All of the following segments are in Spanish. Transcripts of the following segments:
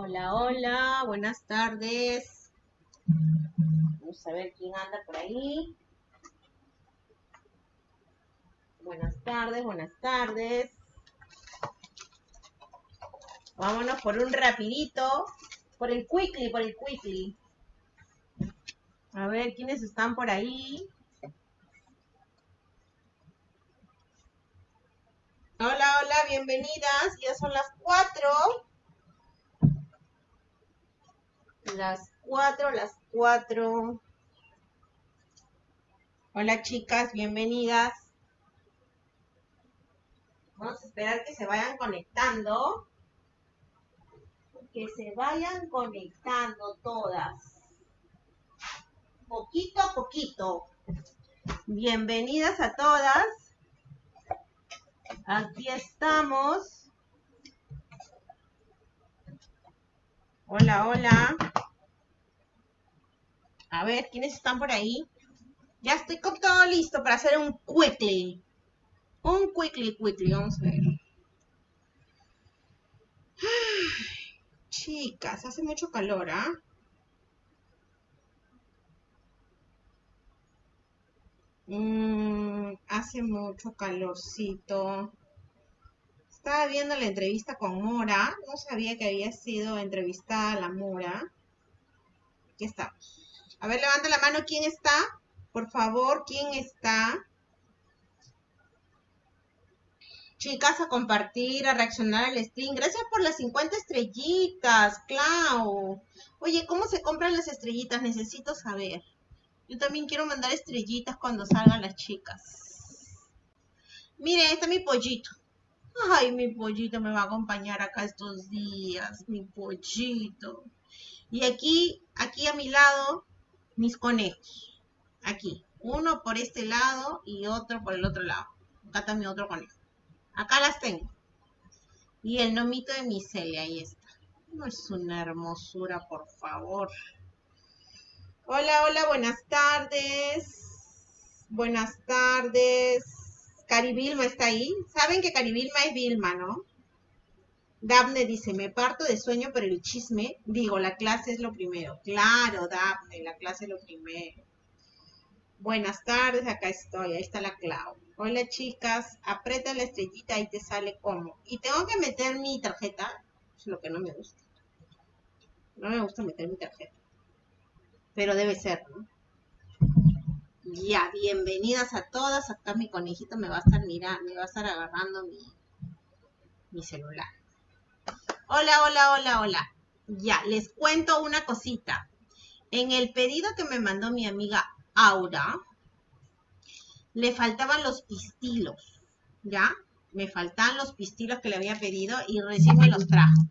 Hola, hola, buenas tardes. Vamos a ver quién anda por ahí. Buenas tardes, buenas tardes. Vámonos por un rapidito, por el quickly, por el quickly. A ver quiénes están por ahí. Hola, hola, bienvenidas. Ya son las cuatro. Las cuatro, las cuatro. Hola chicas, bienvenidas. Vamos a esperar que se vayan conectando. Que se vayan conectando todas. Poquito a poquito. Bienvenidas a todas. Aquí estamos. Hola, hola. A ver, ¿quiénes están por ahí? Ya estoy con todo listo para hacer un quickly. Un quickly, quickly. Vamos a ver. chicas, hace mucho calor, ¿ah? Mm, hace mucho calorcito. Estaba viendo la entrevista con Mora. No sabía que había sido entrevistada la Mora. Aquí estamos. A ver, levanta la mano. ¿Quién está? Por favor, ¿quién está? Chicas, a compartir, a reaccionar al stream. Gracias por las 50 estrellitas, Clau. Oye, ¿cómo se compran las estrellitas? Necesito saber. Yo también quiero mandar estrellitas cuando salgan las chicas. Miren, está mi pollito. Ay, mi pollito me va a acompañar acá estos días. Mi pollito. Y aquí, aquí a mi lado, mis conejos. Aquí. Uno por este lado y otro por el otro lado. Acá está mi otro conejo. Acá las tengo. Y el nomito de mi Celia, ahí está. No es una hermosura, por favor. Hola, hola, buenas tardes. Buenas tardes. Cari Vilma está ahí. Saben que Cari Vilma es Vilma, ¿no? Daphne dice, me parto de sueño, pero el chisme, digo, la clase es lo primero. Claro, Daphne, la clase es lo primero. Buenas tardes, acá estoy, ahí está la Clau. Hola chicas, aprieta la estrellita y te sale como. Y tengo que meter mi tarjeta, es lo que no me gusta. No me gusta meter mi tarjeta. Pero debe ser, ¿no? Ya, bienvenidas a todas. Acá mi conejito me va a estar mirando, me va a estar agarrando mi, mi celular. Hola, hola, hola, hola. Ya, les cuento una cosita. En el pedido que me mandó mi amiga Aura, le faltaban los pistilos, ¿ya? Me faltan los pistilos que le había pedido y recién me los trajo.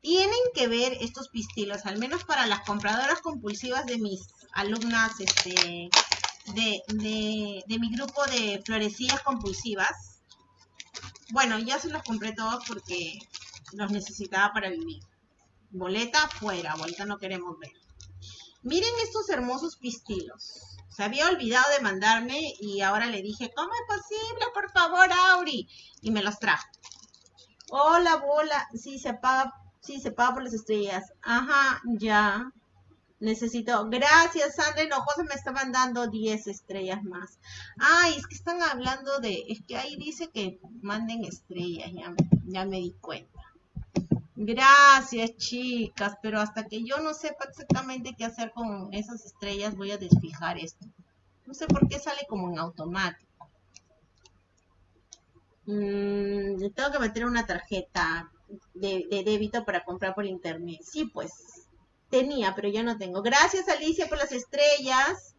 Tienen que ver estos pistilos, al menos para las compradoras compulsivas de mis alumnas este, de, de, mi grupo de florecillas compulsivas. Bueno, ya se los compré todos porque los necesitaba para vivir. Boleta fuera, boleta no queremos ver. Miren estos hermosos pistilos. Se había olvidado de mandarme y ahora le dije, ¿cómo es posible? Por favor, Auri. Y me los trajo. Hola, bola. Sí, se paga, sí, se paga por las estrellas. Ajá, ya. Necesito. Gracias, Sandra Hinojosa me está mandando 10 estrellas más. Ay, es que están hablando de. Es que ahí dice que manden estrellas, ya, ya me di cuenta. Gracias, chicas, pero hasta que yo no sepa exactamente qué hacer con esas estrellas, voy a desfijar esto. No sé por qué sale como en automático. Mm, tengo que meter una tarjeta de, de débito para comprar por internet. Sí, pues tenía, pero ya no tengo. Gracias, Alicia, por las estrellas.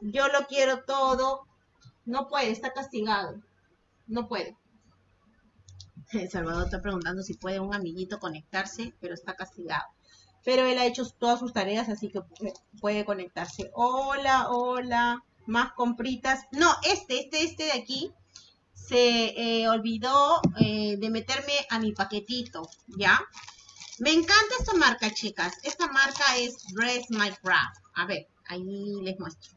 Yo lo quiero todo. No puede, está castigado. No puede. Salvador está preguntando si puede un amiguito conectarse, pero está castigado. Pero él ha hecho todas sus tareas, así que puede conectarse. Hola, hola. Más compritas. No, este, este, este de aquí se eh, olvidó eh, de meterme a mi paquetito, ¿ya? Me encanta esta marca, chicas. Esta marca es Dress My Craft. A ver, ahí les muestro.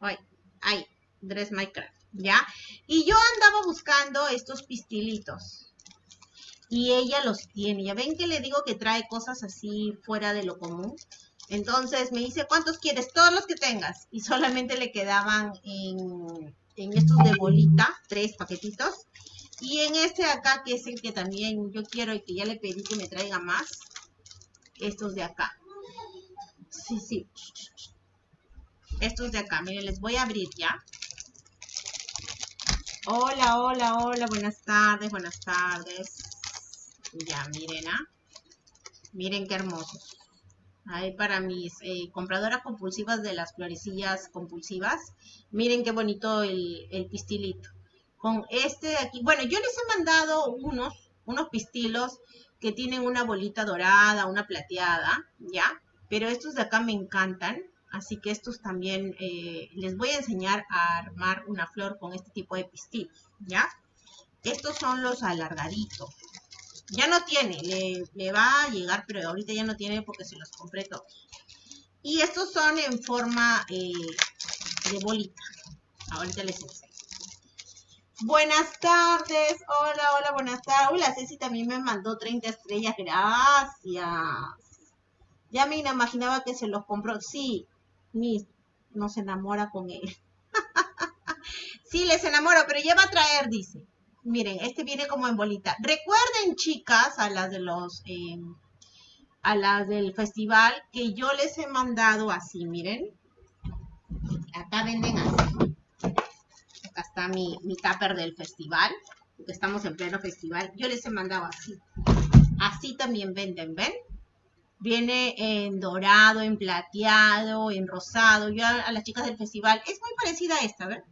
Ahí, ahí, Dress My Craft, ¿ya? Y yo andaba buscando estos pistilitos. y ella los tiene. Ya ven que le digo que trae cosas así fuera de lo común. Entonces me dice, ¿cuántos quieres? Todos los que tengas. Y solamente le quedaban en, en estos de bolita, tres paquetitos. Y en este acá, que es el que también yo quiero y que ya le pedí que me traiga más, estos de acá. Sí, sí. Estos de acá, miren, les voy a abrir ya. Hola, hola, hola, buenas tardes, buenas tardes. Ya, miren, ¿ah? Miren qué hermosos. Ahí para mis eh, compradoras compulsivas de las florecillas compulsivas. Miren qué bonito el pistilito. Con este de aquí. Bueno, yo les he mandado unos, unos pistilos que tienen una bolita dorada, una plateada, ¿ya? Pero estos de acá me encantan. Así que estos también eh, les voy a enseñar a armar una flor con este tipo de pistilos, ¿ya? Estos son los alargaditos. Ya no tiene, le, va a llegar, pero ahorita ya no tiene porque se los compré todos. Y estos son en forma eh, de bolita. Ahorita les enseño. Buenas tardes, hola, hola, buenas tardes. Hola, Ceci también me mandó 30 estrellas, gracias. Ya me imaginaba que se los compró. Sí, mi, no se enamora con él. sí, les enamoro, pero ya va a traer, dice. Miren, este viene como en bolita. Recuerden, chicas, a las de los, em, a las del festival, que yo les he mandado así, miren. Acá venden así. Mi, mi tupper del festival, porque estamos en pleno festival. Yo les he mandado así. Así también venden, ¿ven? Viene en dorado, en plateado, en rosado. Yo a, las chicas del festival, es muy parecida a esta, ¿ven?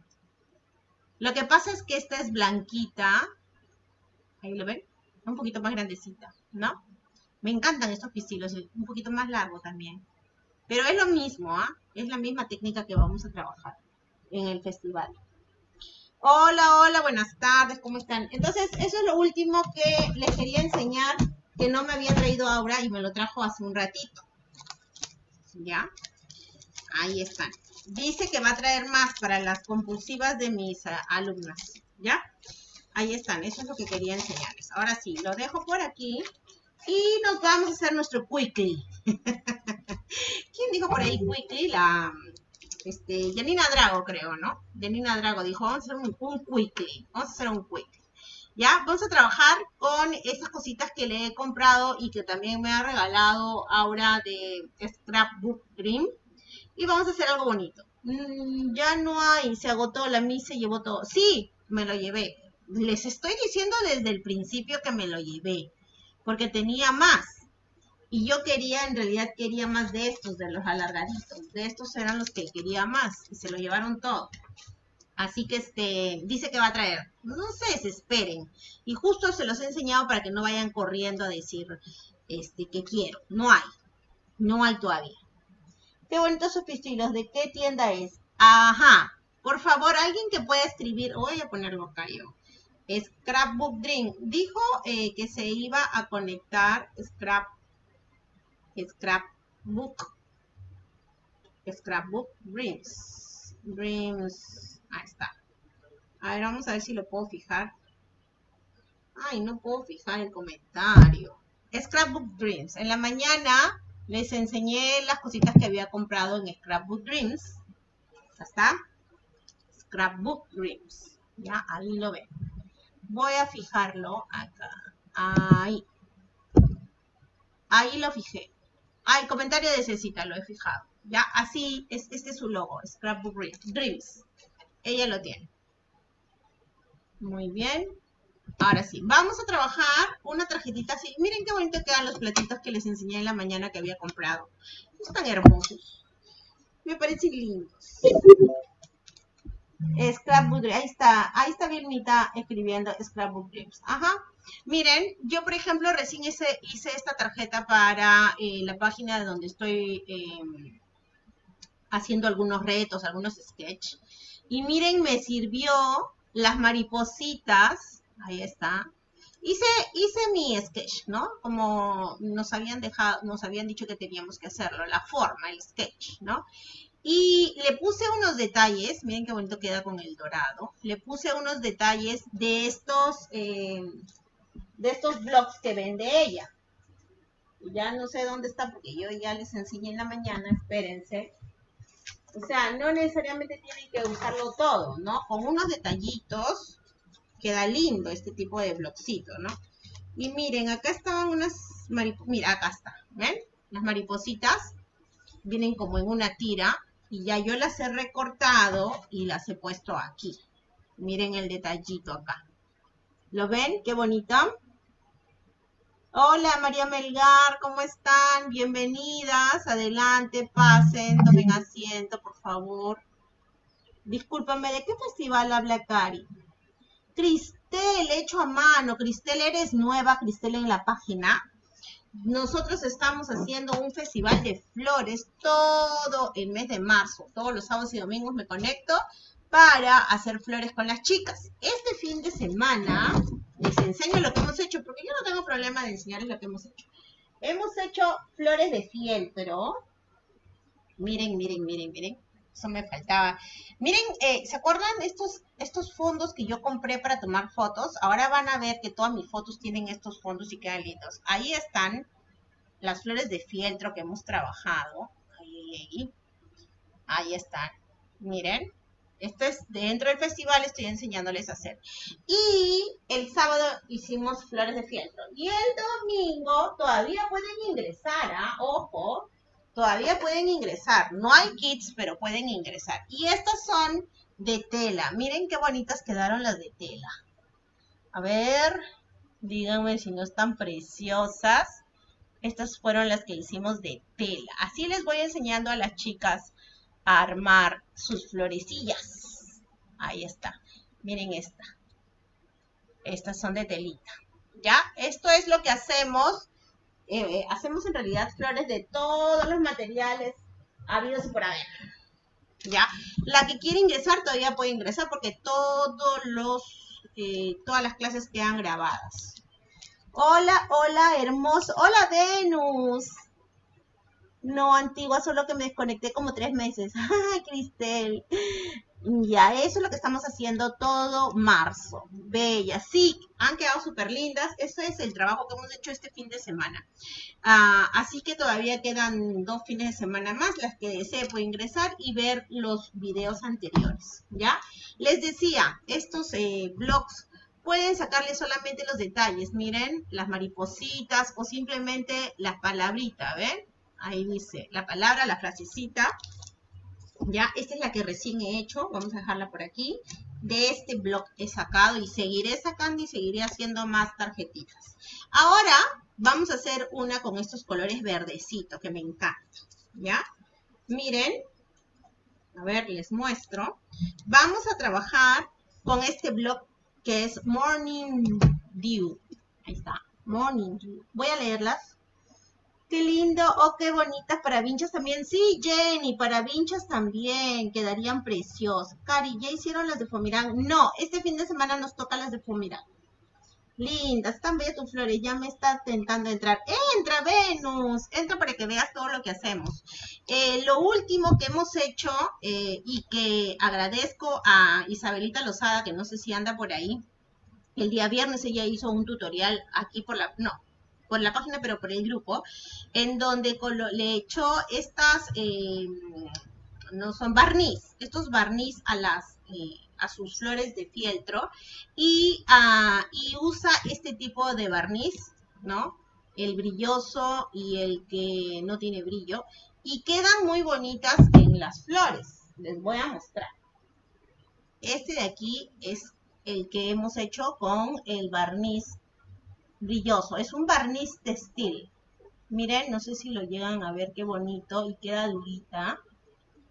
Lo que pasa es que esta es blanquita. Ahí lo ven. Un poquito más grandecita, ¿no? Me encantan estos pistilos, un poquito más largo también. Pero es lo mismo, ¿ah? Es la misma técnica que vamos a trabajar en el festival. Hola, hola, buenas tardes, ¿cómo están? Entonces, eso es lo último que les quería enseñar, que no me había traído ahora y me lo trajo hace un ratito. ¿Ya? Ahí están dice que va a traer más para las compulsivas de mis alumnas, ¿ya? Ahí están, eso es lo que quería enseñarles. Ahora sí, lo dejo por aquí y nos vamos a hacer nuestro quickly. ¿Quién dijo por ahí quickly? La, este, Janina Drago creo, ¿no? Janina Drago dijo, vamos a hacer un, un quickly, vamos a hacer un quickly. ¿Ya? Vamos a trabajar con esas cositas que le he comprado y que también me ha regalado ahora de Scrapbook Dream y vamos a hacer algo bonito. Mm, ya no hay, se agotó, la misa se llevó todo. Sí, me lo llevé. Les estoy diciendo desde el principio que me lo llevé, porque tenía más. Y yo quería, en realidad quería más de estos, de los alargaditos. De estos eran los que quería más y se lo llevaron todo. Así que este, dice que va a traer. No se esperen. Y justo se los he enseñado para que no vayan corriendo a decir este, que quiero. No hay. No hay todavía. Qué bonitos sus pistilos. ¿De qué tienda es? Ajá. Por favor, alguien que pueda escribir. Voy a ponerlo acá yo. Scrapbook Dream. Dijo eh, que se iba a conectar Scrap. Scrapbook. Scrapbook Dreams. Dreams. Ahí está. A ver, vamos a ver si lo puedo fijar. Ay, no puedo fijar el comentario. Scrapbook Dreams. En la mañana les enseñé las cositas que había comprado en Scrapbook Dreams. ¿Está? Scrapbook Dreams. Ya, ahí lo ven. Voy a fijarlo acá. Ahí. Ahí lo fijé. Ah, el comentario de Cecita lo he fijado. Ya, así, es, este es su logo, Scrapbook Dreams. Ella lo tiene. Muy bien. Ahora sí, vamos a trabajar una tarjetita así. Miren qué bonito quedan los platitos que les enseñé en la mañana que había comprado. Están hermosos. Me parecen lindos. Scrapbook Ahí está, ahí está Vilmita escribiendo Scrapbook Dreams. Ajá. Miren, yo por ejemplo recién hice, esta tarjeta para eh, la página de donde estoy em, haciendo algunos retos, algunos sketches. Y miren, me sirvió las maripositas ahí está. Hice, hice mi sketch, ¿no? Como nos habían dejado, nos habían dicho que teníamos que hacerlo, la forma, el sketch, ¿no? Y le puse unos detalles, miren qué bonito queda con el dorado. Le puse unos detalles de estos, eh, de estos blogs que vende ella. Ya no sé dónde está porque yo ya les enseñé en la mañana, espérense. O sea, no necesariamente tienen que usarlo todo, ¿no? Con unos detallitos queda lindo este tipo de blogcito, ¿no? Y miren, acá estaban unas maripositas, mira, acá está, ¿ven? Las maripositas vienen como en una tira y ya yo las he recortado y las he puesto aquí. Miren el detallito acá. ¿Lo ven? Qué bonito. Hola María Melgar, ¿cómo están? Bienvenidas, adelante, pasen, tomen asiento, por favor. Discúlpame, ¿de qué festival habla Cari? Cristel, hecho a mano. Cristel, eres nueva, Cristel, en la página. Nosotros estamos haciendo un festival de flores todo el mes de marzo. Todos los sábados y domingos me conecto para hacer flores con las chicas. Este fin de semana les enseño lo que hemos hecho, porque yo no tengo problema de enseñarles lo que hemos hecho. Hemos hecho flores de fieltro. Miren, miren, miren, miren. Eso me faltaba. Miren, eh, ¿se acuerdan estos, estos fondos que yo compré para tomar fotos? Ahora van a ver que todas mis fotos tienen estos fondos y quedan lindos. Ahí están las flores de fieltro que hemos trabajado. Ahí, ahí, ahí. Ahí están. Miren. Esto es dentro del festival, estoy enseñándoles a hacer. Y el sábado hicimos flores de fieltro. Y el domingo todavía pueden ingresar, ¿ah? Ojo, todavía pueden ingresar. No hay kits, pero pueden ingresar. Y estas son de tela. Miren qué bonitas quedaron las de tela. A ver, díganme si no están preciosas. Estas fueron las que hicimos de tela. Así les voy enseñando a las chicas armar sus florecillas. Ahí está. Miren esta. Estas son de telita. ¿Ya? Esto es lo que hacemos. Eh, hacemos en realidad flores de todos los materiales habidos y por haber. ¿Ya? La que quiere ingresar todavía puede ingresar porque todos los, eh, todas las clases quedan grabadas. Hola, hola, hermoso. Hola, Venus. No, antigua, solo que me desconecté como tres meses. Ay, Cristel. Ya, eso es lo que estamos haciendo todo marzo. Bella, sí, han quedado súper lindas. Eso es el trabajo que hemos hecho este fin de semana. Ah, así que todavía quedan dos fines de semana más. Las que desee puede ingresar y ver los videos anteriores. ¿Ya? Les decía, estos eh, blogs pueden sacarle solamente los detalles. Miren, las maripositas o simplemente las palabritas, ¿ven? Ahí dice la palabra, la frasecita. Ya, esta es la que recién he hecho. Vamos a dejarla por aquí. De este blog he sacado y seguiré sacando y seguiré haciendo más tarjetitas. Ahora vamos a hacer una con estos colores verdecitos que me encantan. ¿Ya? Miren. A ver, les muestro. Vamos a trabajar con este blog que es Morning Dew. Ahí está. Morning Dew. Voy a leerlas Qué lindo, oh, qué bonitas para vinchas también. Sí, Jenny, para vinchas también, quedarían preciosas. Cari, ¿ya hicieron las de Fumirán? No, este fin de semana nos toca las de Fumirán. Lindas, están bellas tus flores, ya me está tentando entrar. Entra, Venus, entra para que veas todo lo que hacemos. Eh, lo último que hemos hecho eh, y que agradezco a Isabelita Lozada, que no sé si anda por ahí, el día viernes ella hizo un tutorial aquí por la, no, por la página, pero por el grupo, en donde le echó estas, eh, no son barniz, estos barniz a las... Eh, a sus flores de fieltro y, uh, y usa este tipo de barniz, ¿no? El brilloso y el que no tiene brillo y quedan muy bonitas en las flores. Les voy a mostrar. Este de aquí es el que hemos hecho con el barniz brilloso. Es un barniz textil. Miren, no sé si lo llegan a ver qué bonito y queda durita.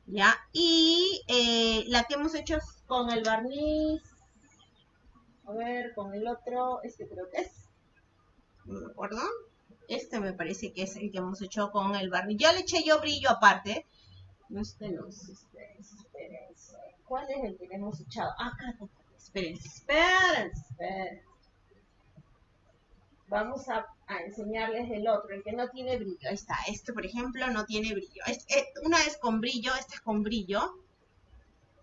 ¿Ya? Y eh, la que hemos hecho con el barniz. A ver, con el otro, este creo que es. No me acuerdo. Este me parece que es el que hemos hecho con el barniz. Ya le eché yo brillo aparte. Este no, espérense. ¿Cuál es el que le hemos echado? Acá, espérense, espérense, espérense vamos a, enseñarles el otro, el que no tiene brillo. Ahí está, este por ejemplo no tiene brillo. Una es con brillo, este es con brillo.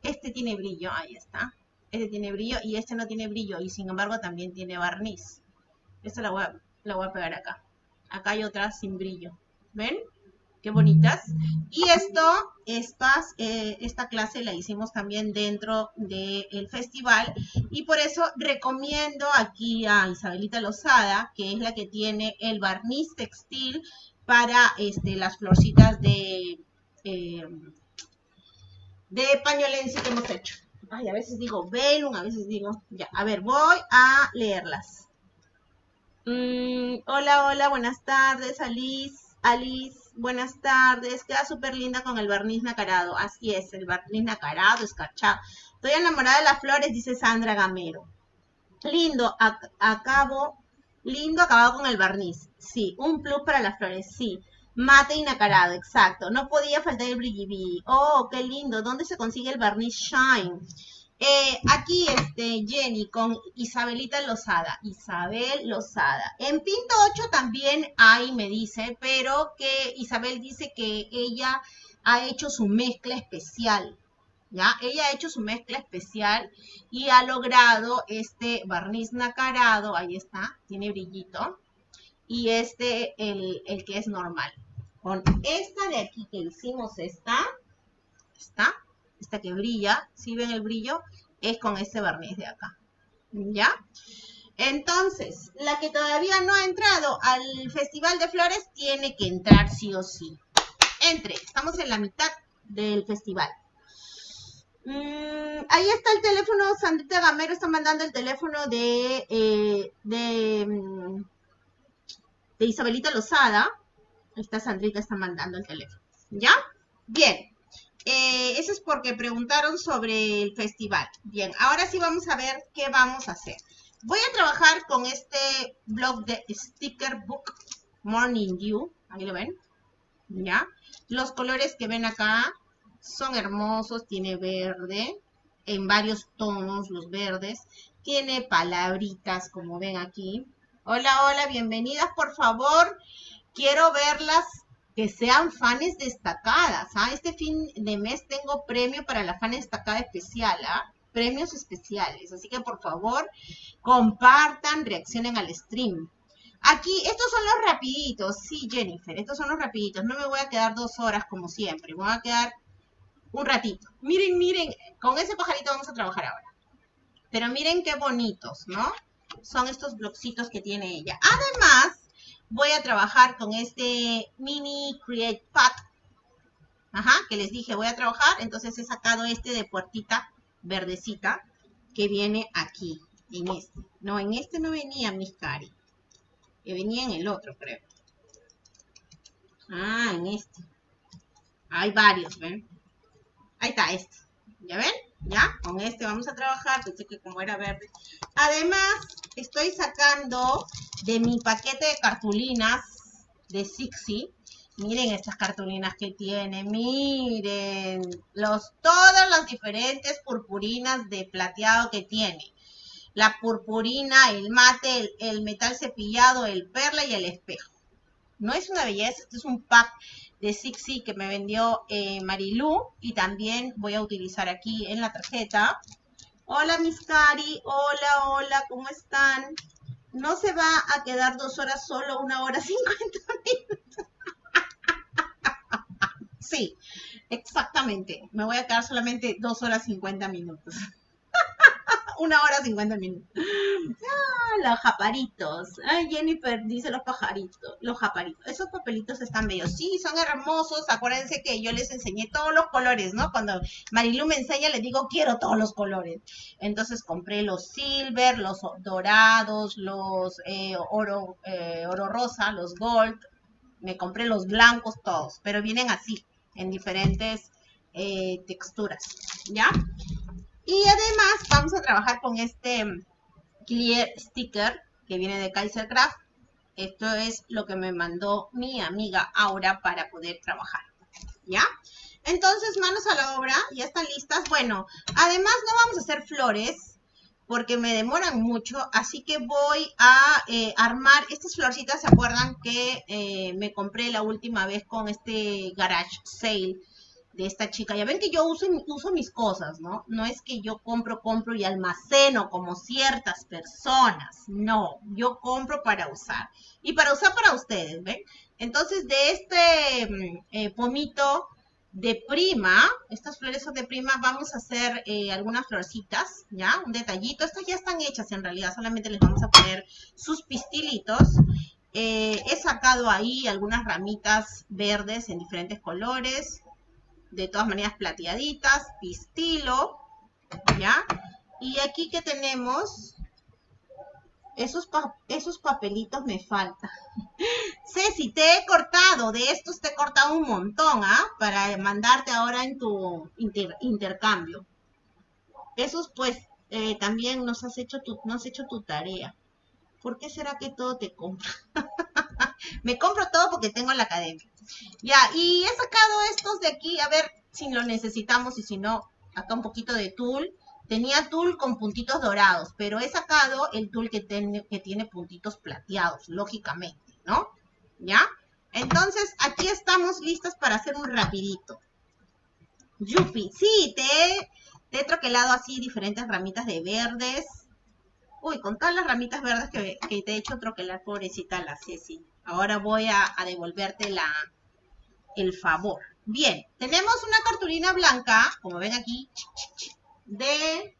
Este tiene brillo, ahí está. Este tiene brillo y este no tiene brillo y sin embargo también tiene barniz. Esta la voy a, la voy a pegar acá. Acá hay otra sin brillo. ¿Ven? Qué bonitas. Y esto, estas, eh, esta clase la hicimos también dentro del festival. Y por eso recomiendo aquí a Isabelita Lozada, que es la que tiene el barniz textil para este, las florcitas de, eh, de pañolense que hemos hecho. Ay, a veces digo velum, a veces digo... Ya, a ver, voy a leerlas. Mm, hola, hola, buenas tardes, Alice. Alice, buenas tardes. Queda súper linda con el barniz nacarado. Así es, el barniz nacarado, escarchado. Estoy enamorada de las flores, dice Sandra Gamero. Lindo, acabo, lindo acabado con el barniz. Sí, un plus para las flores, sí. Mate y nacarado, exacto. No podía faltar el brillibi. Oh, qué lindo. ¿Dónde se consigue el barniz Shine? Eh, aquí, este, Jenny, con Isabelita Lozada. Isabel Lozada. En Pinto 8 también hay, me dice, pero que Isabel dice que ella ha hecho su mezcla especial. ¿Ya? Ella ha hecho su mezcla especial y ha logrado este barniz nacarado, ahí está, tiene brillito, y este, el, el que es normal. Con esta de aquí que hicimos esta, está, esta que brilla, si ven el brillo, es con este barniz de acá. ¿Ya? Entonces, la que todavía no ha entrado al Festival de Flores tiene que entrar sí o sí. Entre, estamos en la mitad del festival. Mm, ahí está el teléfono, Sandrita Gamero está mandando el teléfono de, eh, de, mm, de Isabelita Lozada. Esta Sandrita está mandando el teléfono. ¿Ya? Bien. Eh, eso es porque preguntaron sobre el festival. Bien, ahora sí vamos a ver qué vamos a hacer. Voy a trabajar con este blog de Sticker Book Morning Dew. Ahí lo ven. ¿Ya? Los colores que ven acá son hermosos. Tiene verde en varios tonos, los verdes. Tiene palabritas, como ven aquí. Hola, hola, bienvenidas, por favor. Quiero verlas que sean fans destacadas. ¿ah? Este fin de mes tengo premio para la fan destacada especial, ¿ah? premios especiales. Así que por favor, compartan, reaccionen al stream. Aquí, estos son los rapiditos. Sí, Jennifer, estos son los rapiditos. No me voy a quedar dos horas como siempre. Me voy a quedar un ratito. Miren, miren, con ese pajarito vamos a trabajar ahora. Pero miren qué bonitos, ¿no? Son estos blocitos que tiene ella. Además, voy a trabajar con este mini create pack. Ajá, que les dije, voy a trabajar. Entonces he sacado este de puertita verdecita que viene aquí, en este. No, en este no venía mis cari. Que venía en el otro, creo. Ah, en este. Hay varios, ¿ven? Ahí está este. ¿Ya ven? ¿Ya? Con este vamos a trabajar. Pensé que como era verde. Además, estoy sacando de mi paquete de cartulinas de Sixi. Miren estas cartulinas que tiene, miren los, todas las diferentes purpurinas de plateado que tiene. La purpurina, el mate, el, metal cepillado, el perla y el espejo. No es una belleza, este es un pack de Sixi que me vendió eh, Marilu y también voy a utilizar aquí en la tarjeta. Hola mis cari, hola, hola, ¿cómo están? no se va a quedar dos horas solo, una hora cincuenta minutos. sí, exactamente. Me voy a quedar solamente dos horas cincuenta minutos. Una hora cincuenta minutos. Ah, los japaritos. Ay, Jennifer dice los pajaritos, los japaritos. Esos papelitos están bellos. Sí, son hermosos. Acuérdense que yo les enseñé todos los colores, ¿no? Cuando Marilu me enseña, le digo, quiero todos los colores. Entonces compré los silver, los dorados, los eh, oro, eh, oro rosa, los gold. Me compré los blancos todos, pero vienen así, en diferentes eh, texturas, ¿ya? Y además vamos a trabajar con este clear sticker que viene de Kaisercraft. Esto es lo que me mandó mi amiga Aura para poder trabajar. ¿Ya? Entonces, manos a la obra, ya están listas. Bueno, además no vamos a hacer flores porque me demoran mucho, así que voy a eh, armar estas florcitas, ¿se acuerdan que eh, me compré la última vez con este garage sale de esta chica. Ya ven que yo uso, uso mis cosas, ¿no? No es que yo compro, compro y almaceno como ciertas personas. No, yo compro para usar. Y para usar para ustedes, ¿ven? Entonces, de este mm, eh, pomito de prima, estas flores de prima, vamos a hacer eh, algunas florcitas, ¿ya? Un detallito. Estas ya están hechas en realidad, solamente les vamos a poner sus pistilitos. Eh, he sacado ahí algunas ramitas verdes en diferentes colores de todas maneras plateaditas, pistilo, ¿ya? Y aquí que tenemos, esos, esos papelitos me faltan. Ceci, te he cortado, de estos te he cortado un montón, ¿ah? Para mandarte ahora en tu intercambio. Esos pues eh, también nos has, hecho tu, nos has hecho tu tarea. ¿Por qué será que todo te compra? Me compro todo porque tengo la academia. Ya, y he sacado estos de aquí, a ver si lo necesitamos y si no, acá un poquito de tul. Tenía tul con puntitos dorados, pero he sacado el tul que, que tiene puntitos plateados, lógicamente, ¿no? ¿Ya? Entonces, aquí estamos listas para hacer un rapidito. Yupi, sí, te, te he troquelado así diferentes ramitas de verdes. Uy, con todas las ramitas verdes que, te he hecho troquelar, pobrecita la Ceci. Ahora voy a, devolverte la, el favor. Bien, tenemos una cartulina blanca, como ven aquí, de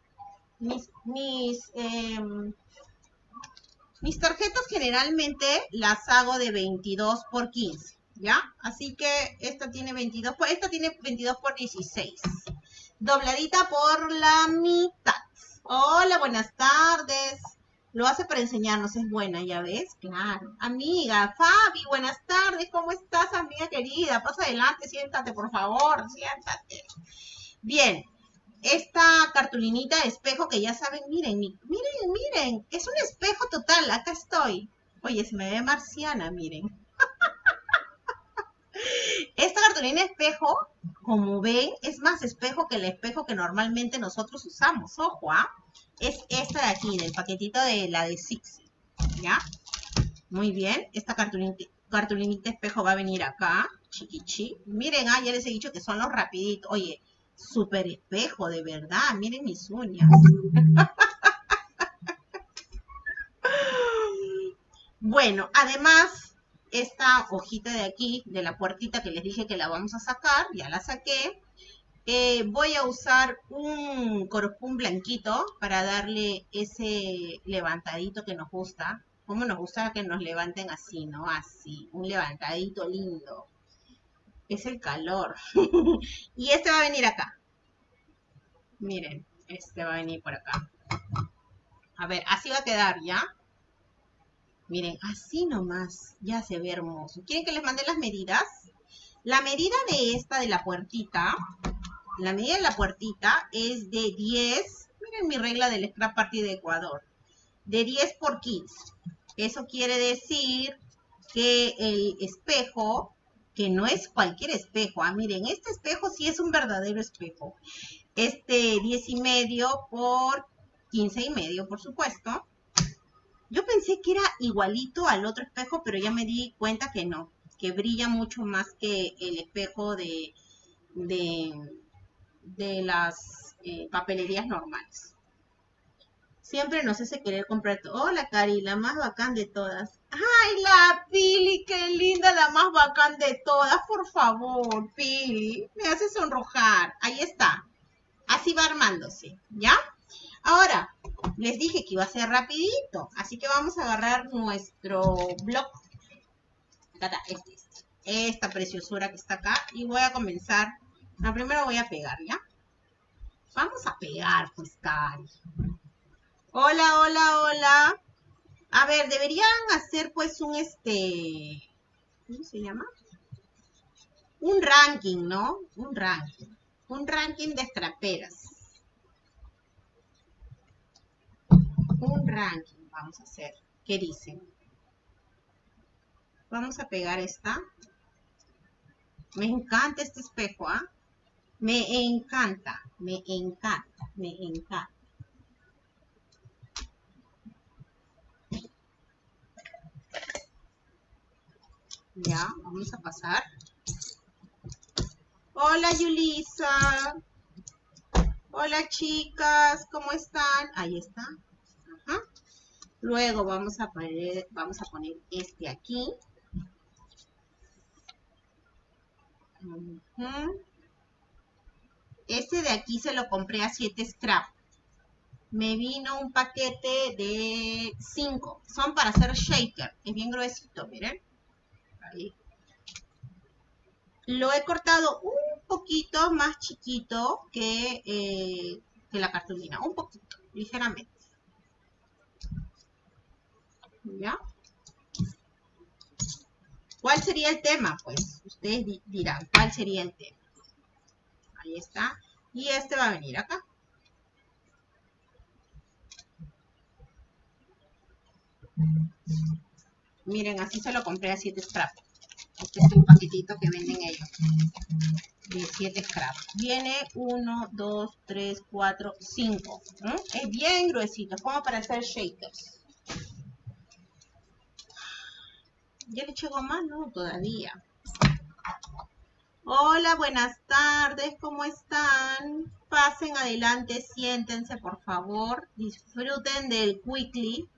mis, mis, em, mis tarjetas generalmente las hago de 22 por 15, ¿ya? Así que esta tiene 22 por, esta tiene 22 por 16. Dobladita por la mitad. Hola, buenas tardes. Lo hace para enseñarnos, es buena, ¿ya ves? Claro. Amiga, Fabi, buenas tardes, ¿cómo estás, amiga querida? Pasa adelante, siéntate, por favor, siéntate. Bien, esta cartulinita de espejo que ya saben, miren, miren, miren, es un espejo total, acá estoy. Oye, se me ve marciana, miren. Esta cartulina espejo, como ven, es más espejo que el espejo que normalmente nosotros usamos. Ojo, ¿ah? Es esta de aquí, del paquetito de la de Six. ¿Ya? Muy bien. Esta cartulinita, espejo va a venir acá. Chiquichi. Miren, ah, ya les he dicho que son los rapiditos. Oye, súper espejo, de verdad. Miren mis uñas. bueno, además esta hojita de aquí, de la puertita que les dije que la vamos a sacar, ya la saqué. Eh, voy a usar un corpún blanquito para darle ese levantadito que nos gusta. Como nos gusta que nos levanten así, ¿no? Así, un levantadito lindo. Es el calor. y este va a venir acá. Miren, este va a venir por acá. A ver, así va a quedar, ¿ya? Miren, así nomás, ya se ve hermoso. ¿Quieren que les mande las medidas? La medida de esta, de la puertita, la medida de la puertita es de 10, miren mi regla del scrap party de Ecuador, de 10 por 15. Eso quiere decir que el espejo, que no es cualquier espejo, ah, miren, este espejo sí es un verdadero espejo. Este 10 y medio por 15 y medio, por supuesto. Yo pensé que era igualito al otro espejo, pero ya me di cuenta que no, que brilla mucho más que el espejo de, de, las eh, papelerías normales. Siempre nos hace querer comprar todo. Hola, Cari, la más bacán de todas. ¡Ay, la Pili! ¡Qué linda, la más bacán de todas! Por favor, Pili, me hace sonrojar. Ahí está. Así va armándose, ¿ya? Ahora, les dije que iba a ser rapidito, así que vamos a agarrar nuestro blog. Este, este, esta preciosura que está acá y voy a comenzar. No, primero voy a pegar, ¿ya? Vamos a pegar, pues, Cari. Hola, hola, hola. A ver, deberían hacer, pues, un, este... ¿Cómo se llama? Un ranking, ¿no? Un ranking. Un ranking de estraperas. un ranking vamos a hacer. ¿Qué dicen? Vamos a pegar esta. Me encanta este espejo, ¿ah? Me encanta, me encanta, me encanta. Ya, vamos a pasar. Hola Yulisa. Hola chicas, ¿cómo están? Ahí está. Luego vamos a poner, vamos a poner este aquí. Este de aquí se lo compré a 7 scrap. Me vino un paquete de 5. Son para hacer shaker. Es bien gruesito, miren. Ahí. Lo he cortado un poquito más chiquito que, eh, que la cartulina. Un poquito, ligeramente. ¿Ya? ¿Cuál sería el tema? Pues ustedes dirán, ¿cuál sería el tema? Ahí está. Y este va a venir acá. Miren, así se lo compré a 7 scraps. Este es un paquetito que venden ellos. De 7 scraps. Viene 1, 2, 3, 4, 5. Es bien gruesito, como para hacer shakers. Ya le eché goma, no, todavía. Hola, buenas tardes, ¿cómo están? Pasen adelante, siéntense, por favor. Disfruten del quickly,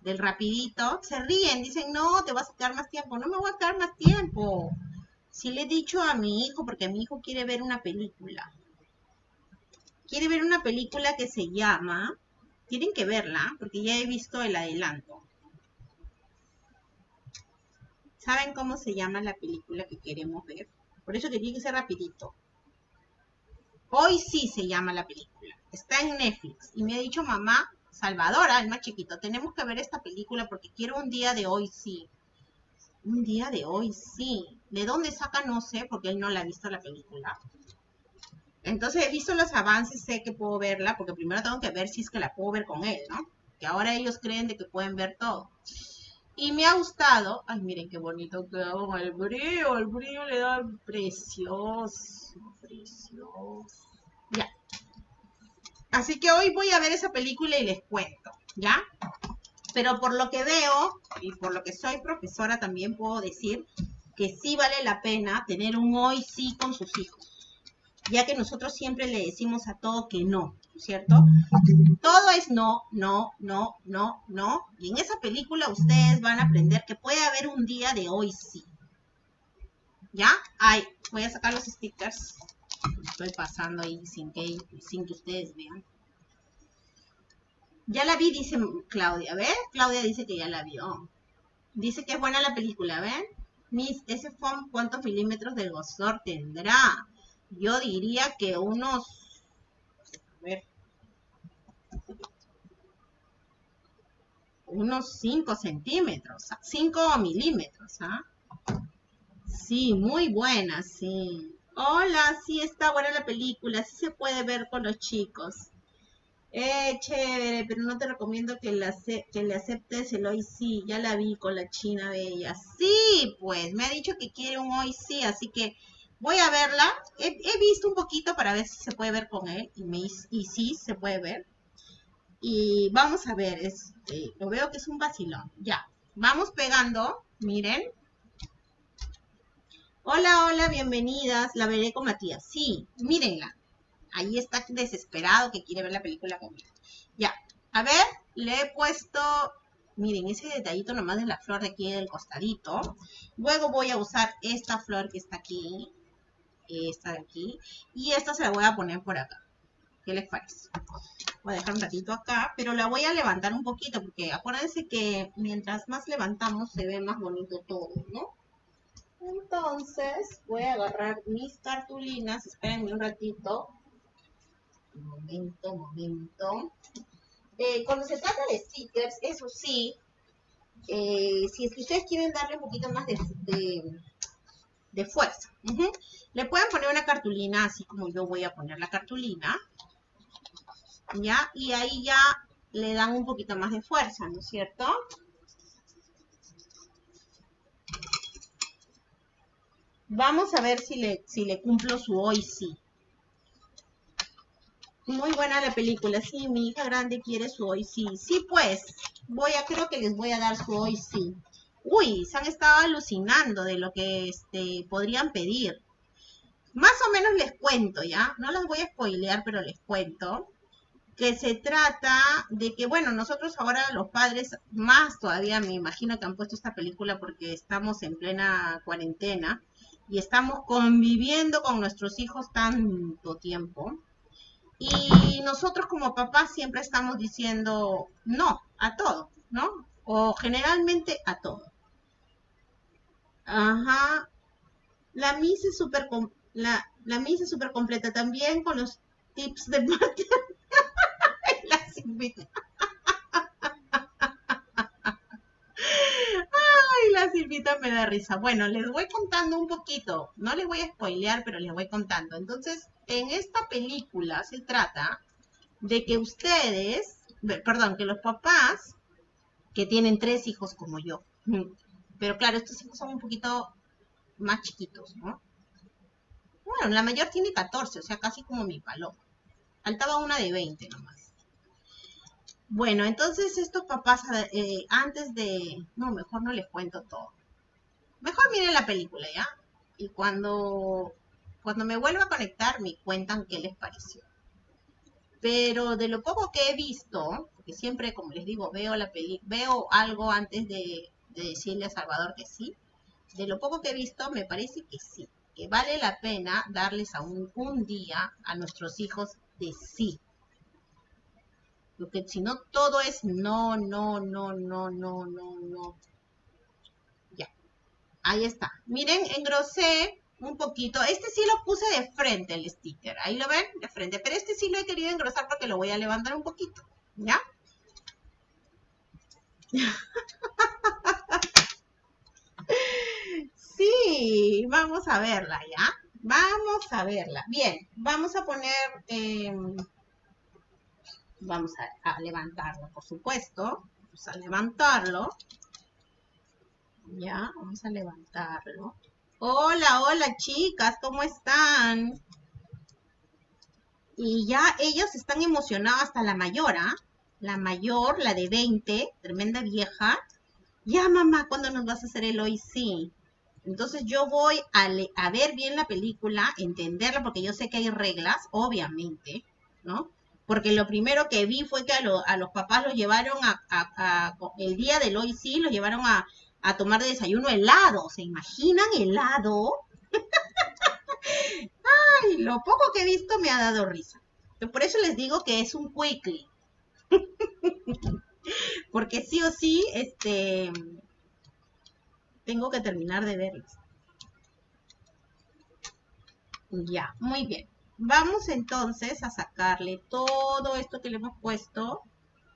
del rapidito. Se ríen, dicen, no, te vas a quedar más tiempo. No me voy a quedar más tiempo. Si le he dicho a mi hijo, porque mi hijo quiere ver una película. Quiere ver una película que se llama... Tienen que verla, porque ya he visto el adelanto. ¿Saben cómo se llama la película que queremos ver? Por eso que tiene que ser rapidito. Hoy sí se llama la película. Está en Netflix. Y me ha dicho mamá, Salvadora, el más chiquito, tenemos que ver esta película porque quiero un día de hoy sí. Un día de hoy sí. ¿De dónde saca? No sé, porque él no la ha visto la película. Entonces he visto los avances, sé que puedo verla, porque primero tengo que ver si es que la puedo ver con él, ¿no? Que ahora ellos creen de que pueden ver todo. Y me ha gustado. Ay, miren qué bonito queda con el brillo. El brillo le da precioso. Precioso. Ya. Así que hoy voy a ver esa película y les cuento. ¿Ya? Pero por lo que veo y por lo que soy profesora también puedo decir que sí vale la pena tener un hoy sí con sus hijos. Ya que nosotros siempre le decimos a todo que no. ¿Cierto? Todo es no, no, no, no, no. Y en esa película ustedes van a aprender que puede haber un día de hoy sí. ¿Ya? Ay, voy a sacar los stickers. Estoy pasando ahí sin que, sin que ustedes vean. Ya la vi, dice Claudia. ¿Ven? Claudia dice que ya la vio. Dice que es buena la película, ¿ven? Miss, ese foam, ¿cuántos milímetros del grosor tendrá? Yo diría que unos... A ver, unos 5 centímetros, 5 milímetros, ¿ah? Sí, muy buena, sí. Hola, sí está buena la película, sí se puede ver con los chicos. Eh, chévere, pero no te recomiendo que, le aceptes el hoy sí. Ya la vi con la China Bella. Sí, pues, me ha dicho que quiere un hoy sí, así que voy a verla. He, visto un poquito para ver si se puede ver con él. Y sí, se puede ver. Y vamos a ver, este, lo veo que es un vacilón. Ya, vamos pegando, miren. Hola, hola, bienvenidas. La veré con Matías. Sí, mírenla. Ahí está desesperado que quiere ver la película conmigo. Ya, a ver, le he puesto, miren, ese detallito nomás de la flor de aquí del costadito. Luego voy a usar esta flor que está aquí, esta de aquí, y esta se la voy a poner por acá. ¿Qué les parece? Voy a dejar un ratito acá, pero la voy a levantar un poquito, porque acuérdense que mientras más levantamos se ve más bonito todo, ¿no? Entonces, voy a agarrar mis cartulinas, espérenme un ratito. Un momento, un momento. Eh, cuando se trata de stickers, eso sí, eh, si es que ustedes quieren darle un poquito más de, de, fuerza, le pueden poner una cartulina, así como yo voy a poner la cartulina. ¿Ya? Y ahí ya le dan un poquito más de fuerza, ¿no es cierto? Vamos a ver si le, si le cumplo su hoy sí. Muy buena la película. Sí, mi hija grande quiere su hoy sí. Sí, pues. Voy a, creo que les voy a dar su hoy sí. Uy, se han estado alucinando de lo que este, podrían pedir. Más o menos les cuento, ¿ya? No las voy a spoilear, pero les cuento que se trata de que, bueno, nosotros ahora los padres, más todavía me imagino que han puesto esta película porque estamos en plena cuarentena y estamos conviviendo con nuestros hijos tanto tiempo. Y nosotros como papás siempre estamos diciendo no a todo, ¿no? O generalmente a todo. Ajá. La misa es súper la, la misa es súper completa también con los tips de Martín. Ay, la Silvita me da risa. Bueno, les voy contando un poquito. No les voy a spoilear, pero les voy contando. Entonces, en esta película se trata de que ustedes, perdón, que los papás que tienen tres hijos como yo, pero claro, estos hijos son un poquito más chiquitos, ¿no? Bueno, la mayor tiene 14, o sea, casi como mi paloma. Faltaba una de 20 nomás. Bueno, entonces estos papás, eh, antes de... No, mejor no les cuento todo. Mejor miren la película, ¿ya? Y cuando, cuando me vuelva a conectar, me cuentan qué les pareció. Pero de lo poco que he visto, porque siempre, como les digo, veo la peli veo algo antes de, de decirle a Salvador que sí. De lo poco que he visto, me parece que sí que vale la pena darles aún un día a nuestros hijos de sí. Porque si no, todo es no, no, no, no, no, no, no. Ya. Ahí está. Miren, engrosé un poquito. Este sí lo puse de frente el sticker. Ahí lo ven, de frente. Pero este sí lo he querido engrosar porque lo voy a levantar un poquito. ¿Ya? Sí, vamos a verla, ¿ya? Vamos a verla. Bien, vamos a poner, em, vamos a, levantarlo, por supuesto. Vamos a levantarlo. Ya, vamos a levantarlo. Hola, hola chicas, ¿cómo están? Y ya ellos están emocionados hasta la mayor, ¿ah? La mayor, la de 20, tremenda vieja. Ya, mamá, ¿cuándo nos vas a hacer el hoy sí? Entonces yo voy a, ver bien la película, entenderla, porque yo sé que hay reglas, obviamente, ¿no? Porque lo primero que vi fue que a, los papás los llevaron a, el día del hoy sí, los llevaron a, tomar de desayuno helado. ¿Se imaginan helado? Ay, lo poco que he visto me ha dado risa. Por eso les digo que es un quickly. Porque sí o sí, este, tengo que terminar de verlas. Ya, muy bien. Vamos entonces a sacarle todo esto que le hemos puesto.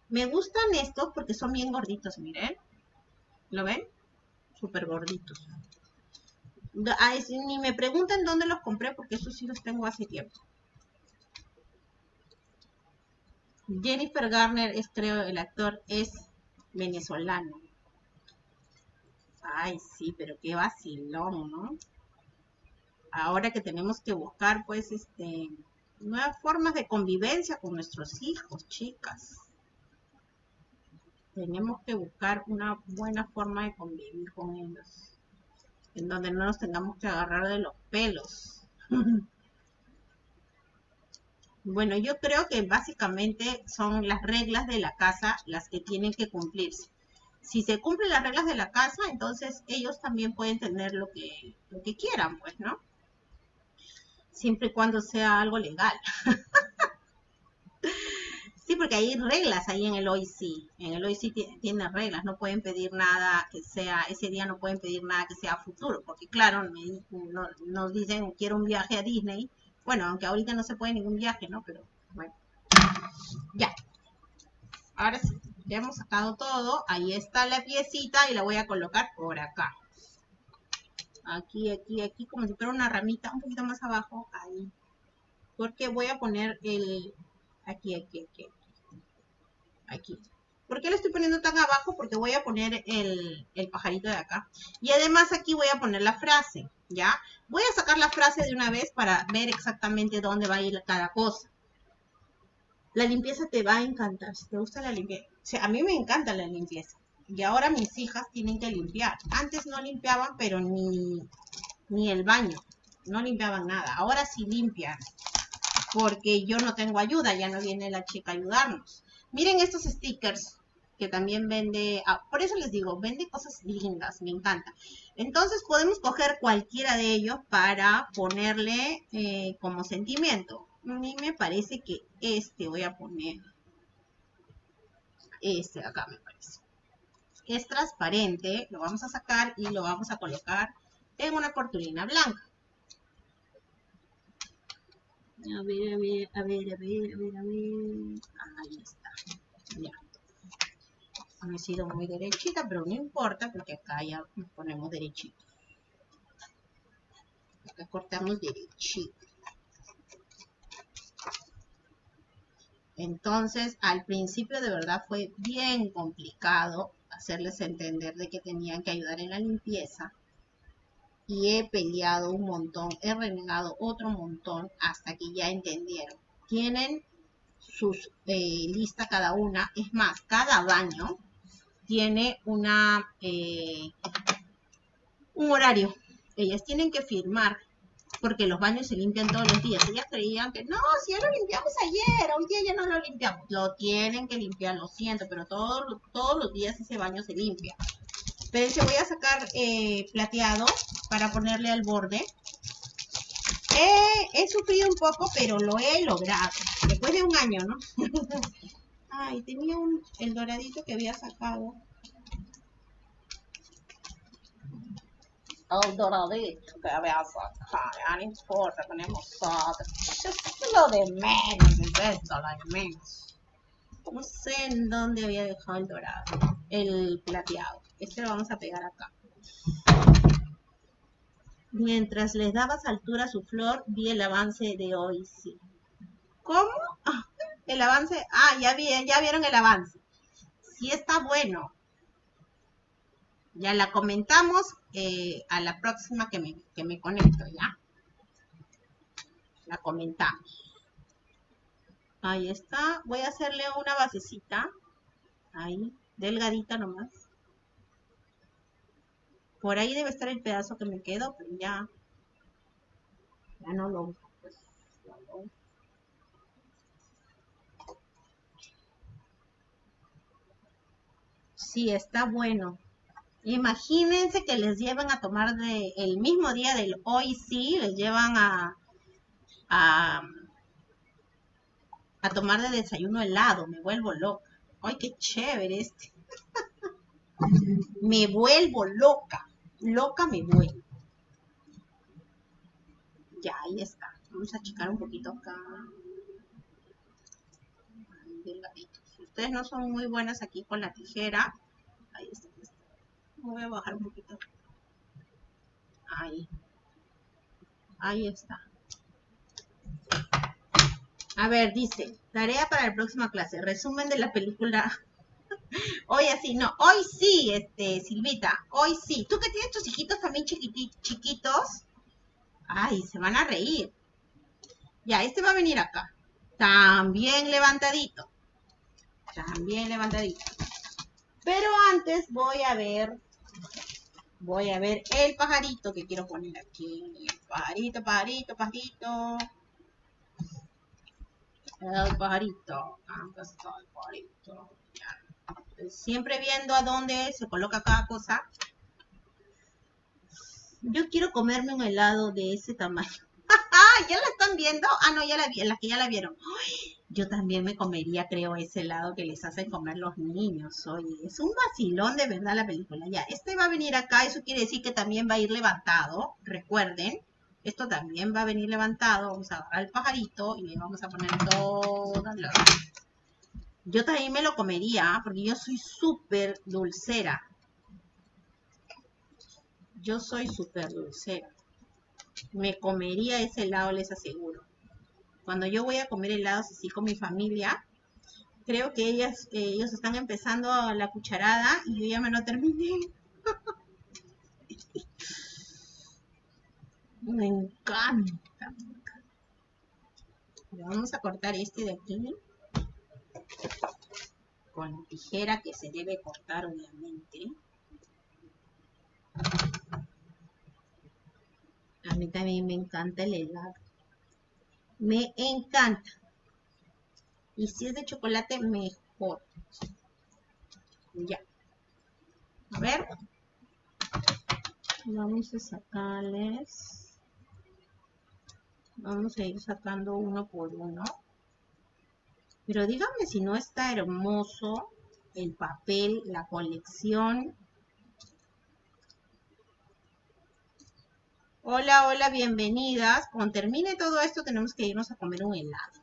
Me gustan estos porque son bien gorditos, miren. ¿Lo ven? Súper gorditos. ni me pregunten dónde los compré porque esos sí los tengo hace tiempo. Jennifer Garner es, creo, el actor es venezolano. Ay, sí, pero qué vacilón, ¿no? Ahora que tenemos que buscar, pues, este, nuevas formas de convivencia con nuestros hijos, chicas. Tenemos que buscar una buena forma de convivir con ellos, en donde no nos tengamos que agarrar de los pelos. bueno, yo creo que básicamente son las reglas de la casa las que tienen que cumplirse si se cumplen las reglas de la casa, entonces ellos también pueden tener lo que, lo que quieran, pues, ¿no? Siempre y cuando sea algo legal. sí, porque hay reglas ahí en el OIC. En el OIC tiene reglas, no pueden pedir nada que sea, ese día no pueden pedir nada que sea futuro, porque claro, nos dicen quiero un viaje a Disney. Bueno, aunque ahorita no se puede ningún viaje, ¿no? Pero bueno. Ya. Ahora sí. Ya hemos sacado todo. Ahí está la piecita y la voy a colocar por acá. Aquí, aquí, aquí, como si fuera una ramita, un poquito más abajo, ahí. Porque voy a poner el... Aquí, aquí, aquí. Aquí. ¿Por qué le estoy poniendo tan abajo? Porque voy a poner el, el, pajarito de acá. Y además aquí voy a poner la frase, ¿ya? Voy a sacar la frase de una vez para ver exactamente dónde va a ir cada cosa. La limpieza te va a encantar. Si te gusta la limpieza. a mí me encanta la limpieza. Y ahora mis hijas tienen que limpiar. Antes no limpiaban, pero ni, ni el baño. no limpiaban nada. Ahora sí limpian, porque yo no tengo ayuda, ya no viene la chica a ayudarnos. Miren estos stickers que también vende, ah, por eso les digo, vende cosas lindas, me encanta. Entonces podemos coger cualquiera de ellos para ponerle eh, como sentimiento. A mí me parece que este voy a poner. Este acá me. Es transparente, lo vamos a sacar y lo vamos a colocar en una cortulina blanca. A ver, a ver, a ver, a ver, a ver. Ahí está. Ya. He sido muy derechita, pero no importa porque acá ya ponemos derechito. Acá cortamos derechito. Entonces, al principio de verdad fue bien complicado hacerles entender de que tenían que ayudar en la limpieza. Y he peleado un montón, he renegado otro montón hasta que ya entendieron. Tienen sus eh, lista cada una. Es más, cada baño tiene una eh, un horario. Ellas tienen que firmar porque los baños se limpian todos los días. Ellas creían que no, si ya lo limpiamos ayer, hoy día ya no lo limpiamos. Lo tienen que limpiar, lo siento, pero todos, todos los días ese baño se limpia. Pero se voy a sacar eh, plateado para ponerle al borde. he sufrido un poco, pero lo he logrado. Después de un año, ¿no? Ay, tenía un, el doradito que había sacado. El doradito que sacado. Ya no importa, ponemos otro. Es lo de menos, es esto, lo de menos. No sé en dónde había dejado el dorado. El plateado. Este lo vamos a pegar acá. Mientras les dabas altura a su flor, vi el avance de hoy, sí. ¿Cómo? Ah, el avance, ah, ya, vi, ya vieron el avance. Sí está bueno. Ya la comentamos eh, a la próxima que me, que me conecto, ¿ya? La comentamos. Ahí está. Voy a hacerle una basecita. Ahí, delgadita nomás. Por ahí debe estar el pedazo que me quedo, pero ya, ya no lo uso. Pues, Sí, está bueno. Imagínense que les llevan a tomar de el mismo día del hoy sí, les llevan a, a, a tomar de desayuno helado. Me vuelvo loca. Ay, qué chévere este. me vuelvo loca. Loca me vuelvo. Ya, ahí está. Vamos a achicar un poquito acá. Delgadito. Si ustedes no son muy buenas aquí con la tijera, Ahí está. Voy a bajar un poquito. Ahí. Ahí está. A ver, dice, tarea para la próxima clase, resumen de la película. hoy así, no, hoy sí, este, Silvita, hoy sí. Tú que tienes tus hijitos también chiquitos, ay, se van a reír. Ya, este va a venir acá. También levantadito. También levantadito. Pero antes voy a ver, voy a ver el pajarito que quiero poner aquí. Pajarito, pajarito, pajarito. El pajarito. Está el pajarito. Siempre viendo a dónde se coloca cada cosa. Yo quiero comerme un helado de ese tamaño. ¿Ya la están viendo? Ah, no, ya la vi, las que ya la vieron. Yo también me comería, creo, ese helado que les hacen comer los niños. Oye, es un vacilón de verdad la película. Ya, este va a venir acá, eso quiere decir que también va a ir levantado. Recuerden, esto también va a venir levantado. Vamos a agarrar el pajarito y le vamos a poner todas las... Yo también me lo comería, porque yo soy súper dulcera. Yo soy súper dulcera me comería ese helado, les aseguro. Cuando yo voy a comer helados así con mi familia, creo que ellas, ellos están empezando la cucharada y yo ya me lo terminé. me encanta. Vamos a cortar este de aquí con tijera que se debe cortar obviamente. A mí también me encanta el helado. Me encanta. Y si es de chocolate, mejor. Ya. A ver. Vamos a sacarles. Vamos a ir sacando uno por uno. Pero díganme si no está hermoso el papel, la colección. Hola, hola, bienvenidas. Cuando termine todo esto tenemos que irnos a comer un helado.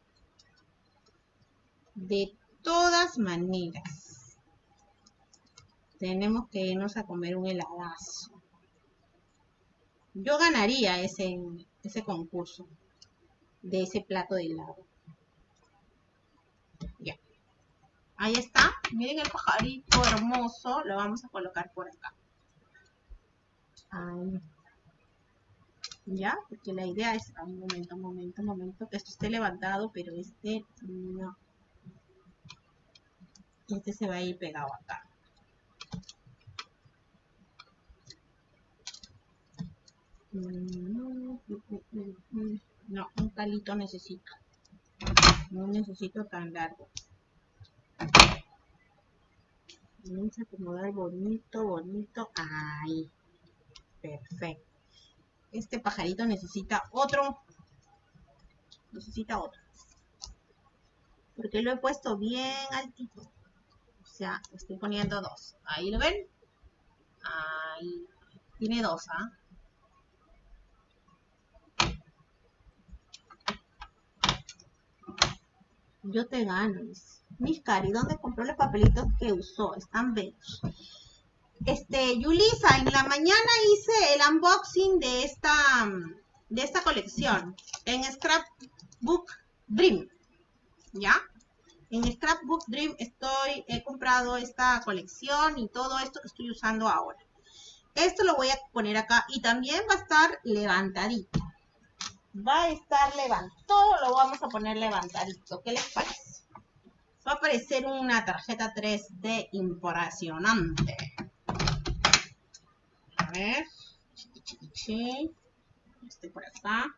De todas maneras, tenemos que irnos a comer un heladazo. Yo ganaría ese, ese concurso de ese plato de helado. Ya. Ahí está. Miren el pajarito hermoso. Lo vamos a colocar por acá. Ya, porque la idea es... Un momento, un momento, un momento. Que esto esté levantado, pero este no. Este se va a ir pegado acá. No, un palito necesito. No necesito tan largo. Vamos a acomodar bonito, bonito. Ahí. Perfecto. Este pajarito necesita otro. Necesita otro. Porque lo he puesto bien altito. O sea, estoy poniendo dos. Ahí lo ven. Ahí. Tiene dos, ¿ah? Yo te gano, Mis cari, ¿dónde compró los papelitos que usó? Están bellos. Este, Yulisa, en la mañana hice el unboxing de esta, de esta colección en Scrapbook Dream. ¿Ya? En Scrapbook Dream estoy, he comprado esta colección y todo esto que estoy usando ahora. Esto lo voy a poner acá y también va a estar levantadito va a estar levantado. Todo lo vamos a poner levantadito. ¿Qué les parece? Va a aparecer una tarjeta 3D impresionante. Ver. Este por acá.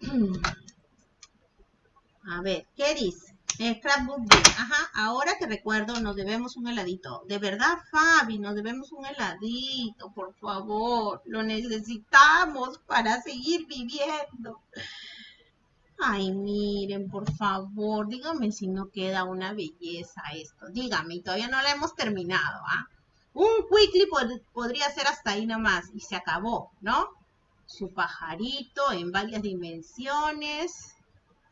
A ver, ¿qué dice? Scrapbook Ajá, ahora que recuerdo, nos debemos un heladito. De verdad, Fabi, nos debemos un heladito, por favor. Lo necesitamos para seguir viviendo. Ay, miren, por favor, dígame si no queda una belleza esto. Dígame, todavía no la hemos terminado, ¿ah? Un quickly podría ser hasta ahí nomás y se acabó, ¿no? Su pajarito en varias dimensiones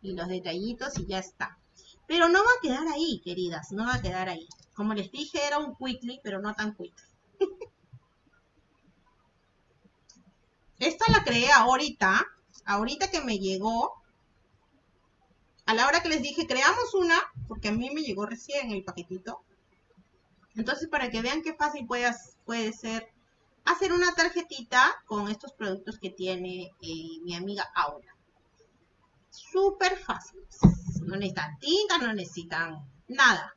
y los detallitos y ya está. Pero no va a quedar ahí, queridas, no va a quedar ahí. Como les dije, era un quickly, pero no tan quick. Esta la creé ahorita, ahorita que me llegó. A la hora que les dije, creamos una, porque a mí me llegó recién el paquetito. Entonces, para que vean qué fácil puede, ser hacer una tarjetita con estos productos que tiene eh, mi amiga Aura. Súper fácil. No necesitan tinta, no necesitan nada.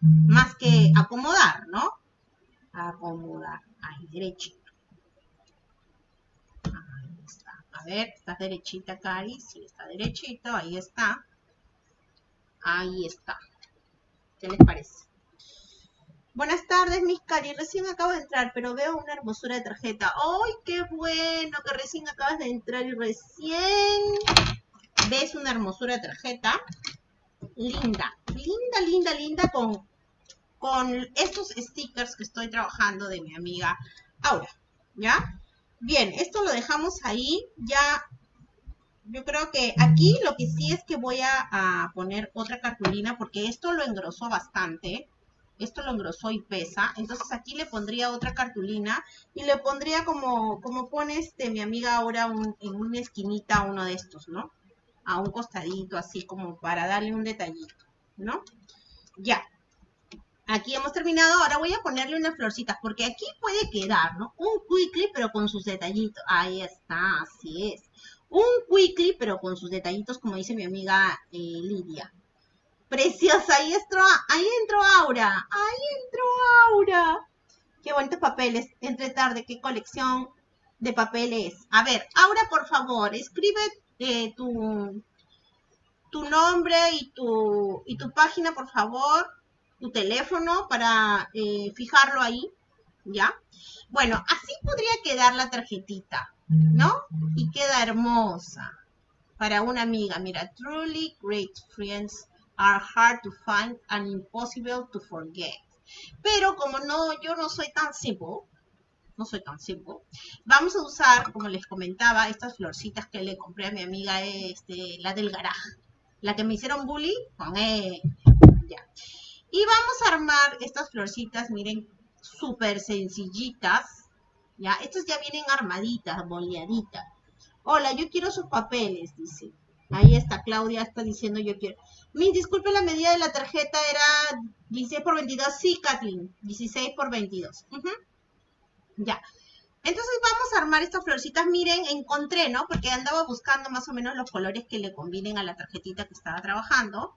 Más que acomodar, ¿no? Acomodar. Ahí, derechito. Ahí está. A ver, está derechita, Cari. Sí, está derechito. Ahí está. Ahí está. ¿Qué les parece? Buenas tardes, mis cari. Recién acabo de entrar, pero veo una hermosura de tarjeta. ¡Ay, qué bueno! Que recién acabas de entrar y recién ves una hermosura de tarjeta. Linda, linda, linda, linda con, con estos stickers que estoy trabajando de mi amiga Aura. ¿Ya? Bien, esto lo dejamos ahí. Ya, yo creo que aquí lo que sí es que voy a, poner otra cartulina porque esto lo engrosó bastante esto lo engrosó y pesa, entonces aquí le pondría otra cartulina y le pondría como, como pone este, mi amiga ahora en una esquinita uno de estos, ¿no? a un costadito, así como para darle un detallito, ¿no? Ya. Aquí hemos terminado. Ahora voy a ponerle unas florcitas, porque aquí puede quedar, ¿no? Un quickly, pero con sus detallitos. Ahí está, así es. Un quickly, pero con sus detallitos, como dice mi amiga eh, Lidia. Preciosa, ahí entró, ahí entró Aura. Ahí entró Aura. Qué bonitos papeles. Entre tarde, qué colección de papeles. A ver, Aura, por favor, escribe eh, tu, tu nombre y tu, y tu página, por favor, tu teléfono para eh, fijarlo ahí, ¿ya? Bueno, así podría quedar la tarjetita, ¿no? Y queda hermosa para una amiga. Mira, truly great friends are hard to find and impossible to forget. Pero como no, yo no soy tan simple, no soy tan simple, vamos a usar, como les comentaba, estas florcitas que le compré a mi amiga, este, la del garaje, la que me hicieron bully con E. Ya. Y vamos a armar estas florcitas, miren, súper sencillitas, ya, estas ya vienen armaditas, boleaditas. Hola, yo quiero sus papeles, dice. Ahí está, Claudia está diciendo yo quiero. Mi, disculpe, la medida de la tarjeta era 16 por 22. Sí, Kathleen, 16 por 22. Ya. Entonces vamos a armar estas florcitas. Miren, encontré, ¿no? Porque andaba buscando más o menos los colores que le combinen a la tarjetita que estaba trabajando.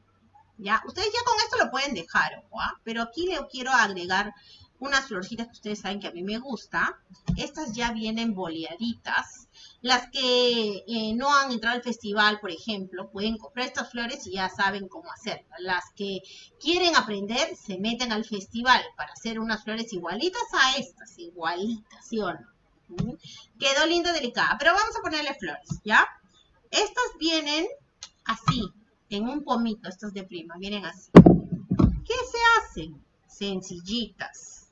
¿Ya? Ustedes ya con esto lo pueden dejar, ¿o? Pero aquí le quiero agregar unas florcitas que ustedes saben que a mí me gusta. Estas ya vienen boleaditas. Las que eh, no han entrado al festival, por ejemplo, pueden comprar estas flores y ya saben cómo hacerlas. Las que quieren aprender, se meten al festival para hacer unas flores igualitas a estas, igualitas, ¿sí o no? ¿Mm? Quedó linda, delicada, pero vamos a ponerle flores, ¿ya? Estas vienen así, en un pomito, estas de prima, vienen así. ¿Qué se hacen? Sencillitas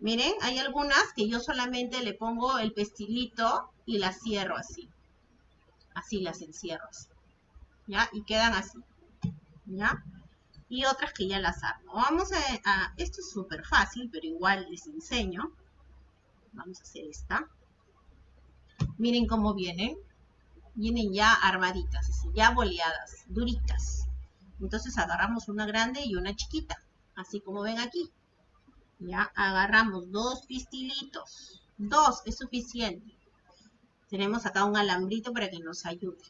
Miren, hay algunas que yo solamente le pongo el pestilito y las cierro así. Así las encierro así. ¿Ya? Y quedan así. ¿Ya? Y otras que ya las armo. Vamos a... esto es súper fácil, pero igual les enseño. Vamos a hacer esta. Miren cómo vienen. Vienen ya armaditas, así, ya boleadas, duritas. Entonces agarramos una grande y una chiquita. Así como ven aquí. Ya agarramos dos pistilitos. Dos es suficiente. Tenemos acá un alambrito para que nos ayude.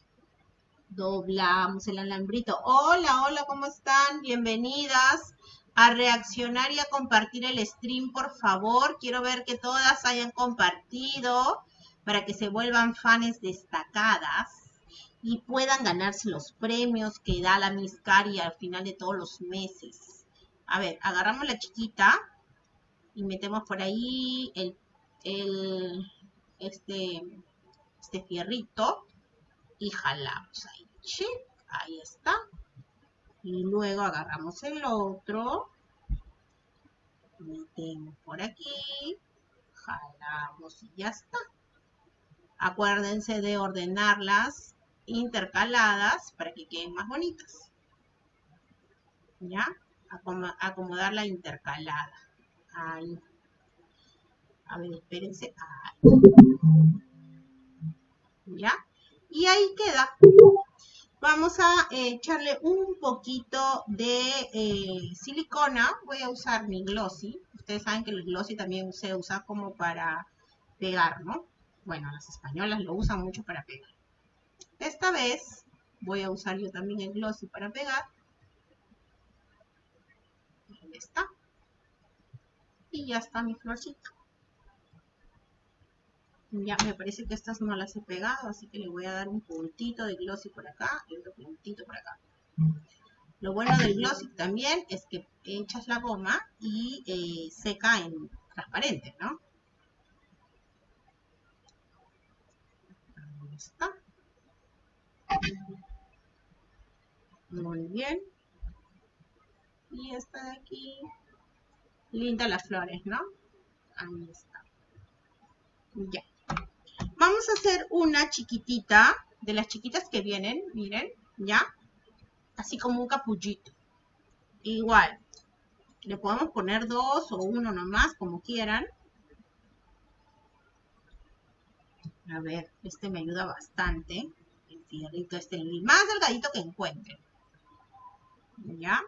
Doblamos el alambrito. Hola, hola, ¿cómo están? Bienvenidas a reaccionar y a compartir el stream, por favor. Quiero ver que todas hayan compartido para que se vuelvan fans destacadas y puedan ganarse los premios que da la Miss Cari al final de todos los meses. A ver, agarramos la chiquita y metemos por ahí el, este, este fierrito y jalamos ahí. Ahí está. Y luego agarramos el otro, metemos por aquí, jalamos y ya está. Acuérdense de ordenarlas intercaladas para que queden más bonitas. ¿Ya? Acomodar la intercalada. Ahí. A ver, espérense. ¿Ya? Y ahí queda. Vamos a eh, echarle un poquito de eh, silicona. Voy a usar mi glossy. Ustedes saben que el glossy también se usa como para pegar, ¿no? Bueno, las españolas lo usan mucho para pegar. Esta vez voy a usar yo también el glossy para pegar. Ahí está. Y ya está mi florcita. Ya me parece que estas no las he pegado, así que le voy a dar un puntito de glossy por acá y otro puntito por acá. Lo bueno del glossy también es que echas la goma y eh, seca en transparente, ¿no? Está. Muy bien. Y esta de aquí Linda las flores, ¿no? Ahí está. Ya. Vamos a hacer una chiquitita, de las chiquitas que vienen, miren, ¿ya? Así como un capullito. Igual. Le podemos poner dos o uno nomás, como quieran. A ver, este me ayuda bastante. El fierrito este, el más delgadito que encuentre. ¿Ya?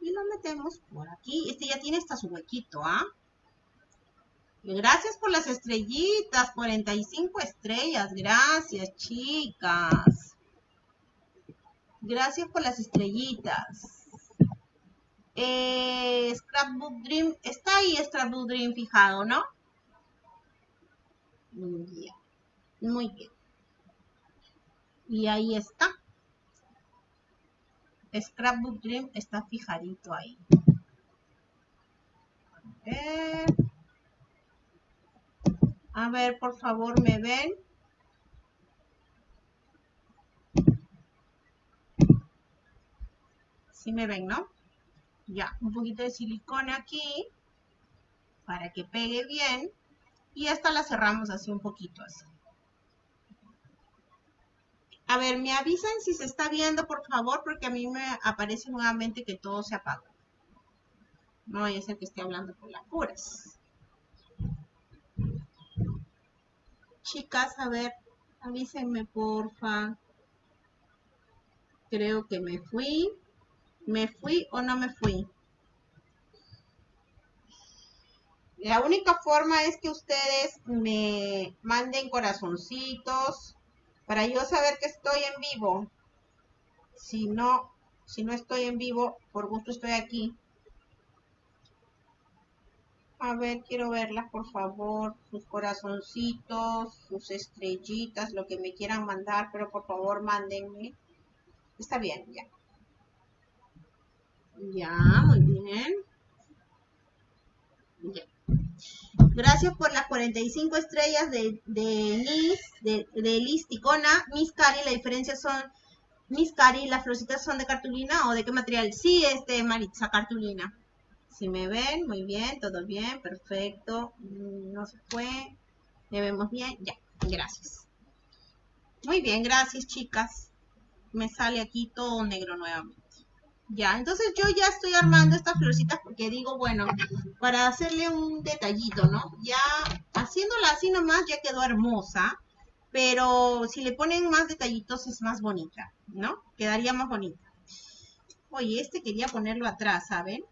Y lo metemos por aquí. Este ya tiene hasta su huequito, ¿ah? Gracias por las estrellitas, 45 estrellas. Gracias, chicas. Gracias por las estrellitas. Eh, Scrapbook Dream, está ahí Scrapbook Dream fijado, ¿no? Muy bien. Y ahí está. Scrapbook Dream está fijadito ahí. A ver. A ver, por favor, ¿me ven? Sí me ven, ¿no? Ya, un poquito de silicona aquí para que pegue bien. Y esta la cerramos así un poquito así. A ver, me avisan si se está viendo, por favor, porque a mí me aparece nuevamente que todo se apaga. No a ser que esté hablando por las puras. Chicas, a ver, avísenme, porfa. Creo que me fui. ¿Me fui o no me fui? La única forma es que ustedes me manden corazoncitos para yo saber que estoy en vivo. Si no, si no estoy en vivo, por gusto estoy aquí. A ver, quiero verlas, por favor. Sus corazoncitos, sus estrellitas, lo que me quieran mandar, pero por favor mándenme. Está bien, ya. Ya, muy bien. Gracias por las 45 estrellas de, de Liz, de, de Liz Ticona. Miss Cari, la diferencia son, Miss Cari, las florcitas son de cartulina o de qué material? Sí, es de Maritza, cartulina. Si me ven, muy bien, todo bien, perfecto. Mm, no se fue. ¿Me vemos bien? Ya, gracias. Muy bien, gracias chicas. Me sale aquí todo negro nuevamente. Ya, entonces yo ya estoy armando estas florcitas porque digo, bueno, para hacerle un detallito, ¿no? Ya haciéndola así nomás ya quedó hermosa, pero si le ponen más detallitos es más bonita, ¿no? Quedaría más bonita. Oye, este quería ponerlo atrás, ¿saben?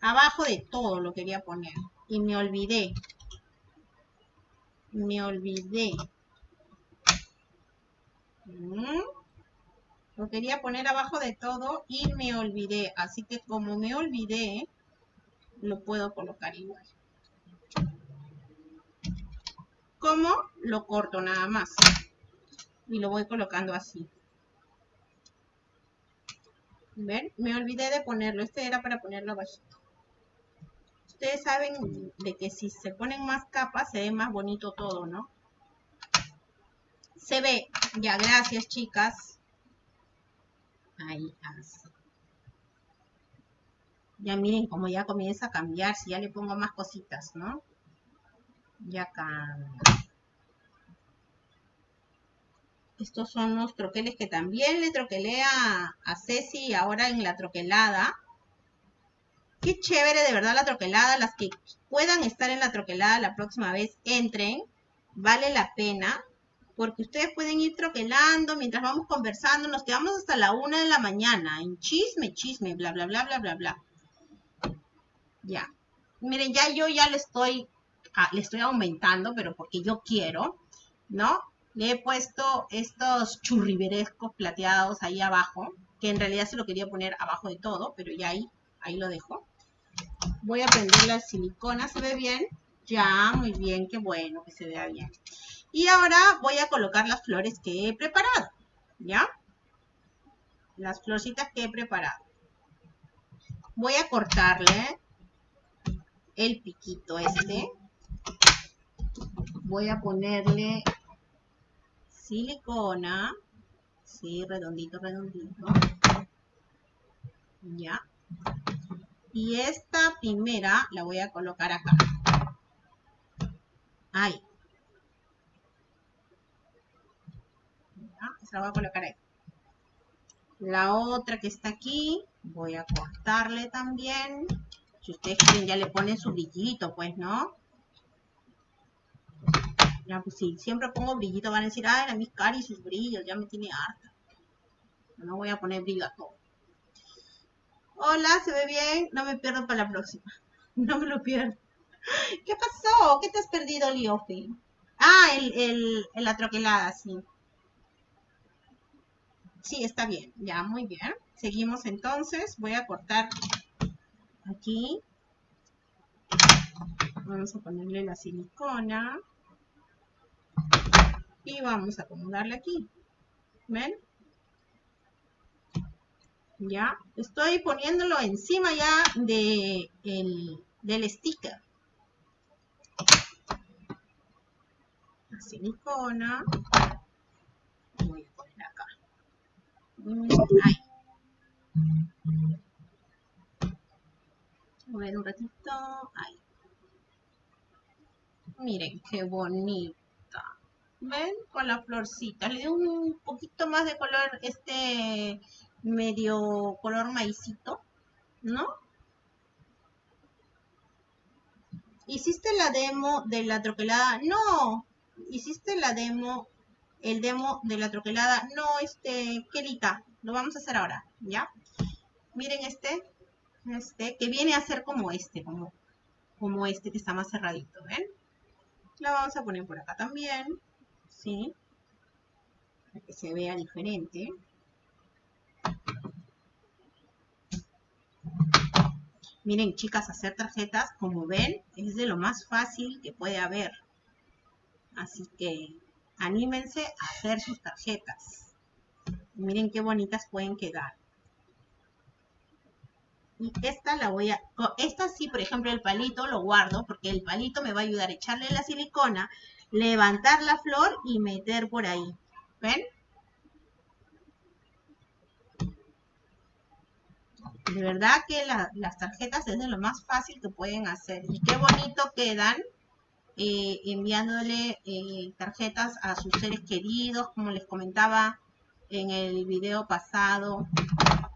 Abajo de todo lo quería poner y me olvidé. Me olvidé. ¿Mm? Lo quería poner abajo de todo y me olvidé. Así que como me olvidé, lo puedo colocar igual. ¿Cómo? Lo corto nada más. Y lo voy colocando así. ¿Ven? Me olvidé de ponerlo. Este era para ponerlo abajito. Ustedes saben de que si se ponen más capas se ve más bonito todo, ¿no? Se ve. Ya, gracias chicas. Ahí, así. Ya miren cómo ya comienza a cambiar, si ya le pongo más cositas, ¿no? Ya cambia. Estos son los troqueles que también le troquelé a, a Ceci ahora en la troquelada. Qué chévere de verdad la troquelada. Las que puedan estar en la troquelada la próxima vez, entren. Vale la pena porque ustedes pueden ir troquelando mientras vamos conversando, nos quedamos hasta la una de la mañana, en chisme, chisme, bla, bla, bla, bla, bla, bla. Ya. Miren, ya yo ya le estoy, ah, le estoy aumentando, pero porque yo quiero, ¿no? Le he puesto estos churriberescos plateados ahí abajo, que en realidad se lo quería poner abajo de todo, pero ya ahí, ahí lo dejo. Voy a prender la silicona, ¿se ve bien? Ya, muy bien, qué bueno que se vea bien. Y ahora voy a colocar las flores que he preparado, ¿ya? Las florcitas que he preparado. Voy a cortarle el piquito este. Voy a ponerle silicona. Sí, redondito, redondito. Ya. Y esta primera la voy a colocar acá. Ahí. La voy a colocar ahí. La otra que está aquí, voy a cortarle también. Si ustedes quieren, ya le ponen su brillito, pues, ¿no? Pues sí, siempre pongo brillito, van a decir, ay, la mis Cari sus brillos, ya me tiene harta. No voy a poner brillo a todo. Hola, ¿se ve bien? No me pierdo para la próxima. No me lo pierdo. ¿Qué pasó? ¿Qué te has perdido, Liofi? Ah, el, el, la troquelada, sí. Sí, está bien. Ya, muy bien. Seguimos entonces. Voy a cortar aquí. Vamos a ponerle la silicona. Y vamos a acomodarle aquí. ¿Ven? Ya, estoy poniéndolo encima ya de el, del sticker. La silicona. Voy a poner acá. A ver un ratito. Ahí. Miren qué bonita. ¿Ven? Con la florcita. Le doy un poquito más de color, este medio color maicito, ¿no? ¿Hiciste la demo de la troquelada? No. ¿Hiciste la demo, el demo de la troquelada? No, este, Kelita. Lo vamos a hacer ahora, ¿ya? Miren este, este, que viene a ser como este, como, como este que está más cerradito, ¿ven? La vamos a poner por acá también, ¿sí? Para que se vea diferente. Miren, chicas, hacer tarjetas, como ven, es de lo más fácil que puede haber. Así que anímense a hacer sus tarjetas. Miren qué bonitas pueden quedar. Y esta la voy a... Esta sí, por ejemplo, el palito lo guardo porque el palito me va a ayudar a echarle la silicona, levantar la flor y meter por ahí. ¿Ven? De verdad que las tarjetas es de lo más fácil que pueden hacer. Y qué bonito quedan eh, enviándole eh, tarjetas a sus seres queridos, como les comentaba en el video pasado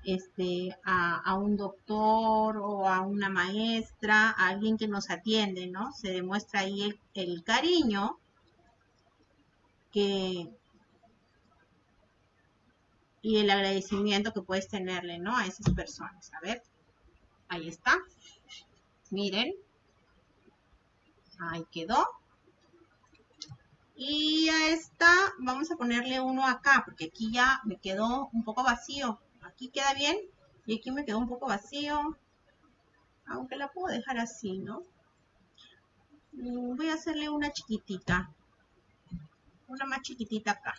este, a, un doctor o a una maestra, a alguien que nos atiende, ¿no? Se demuestra ahí el, cariño que, y el agradecimiento que puedes tenerle, ¿no? A esas personas. A ver, ahí está. Miren. Ahí quedó. Y a esta vamos a ponerle uno acá, porque aquí ya me quedó un poco vacío aquí queda bien y aquí me quedó un poco vacío. Aunque la puedo dejar así, ¿no? Voy a hacerle una chiquitita. Una más chiquitita acá.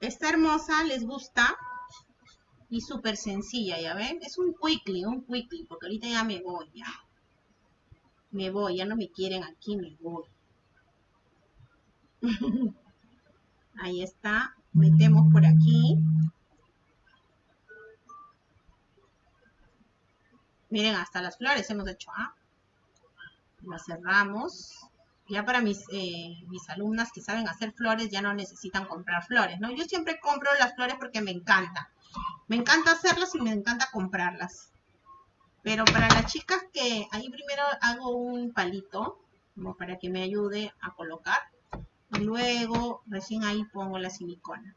Está hermosa, les gusta. Y súper sencilla, ¿ya ven? Es un quickly, un quickly, porque ahorita ya me voy, ya. Me voy, ya no me quieren aquí, me voy. Ahí está. Metemos por aquí. Miren, hasta las flores hemos hecho, ¿ah? Las cerramos. Ya para mis, eh, mis alumnas que saben hacer flores ya no necesitan comprar flores, ¿no? Yo siempre compro las flores porque me encanta. Me encanta hacerlas y me encanta comprarlas. Pero para las chicas que ahí primero hago un palito, como para que me ayude a colocar. Y luego, recién ahí pongo la silicona.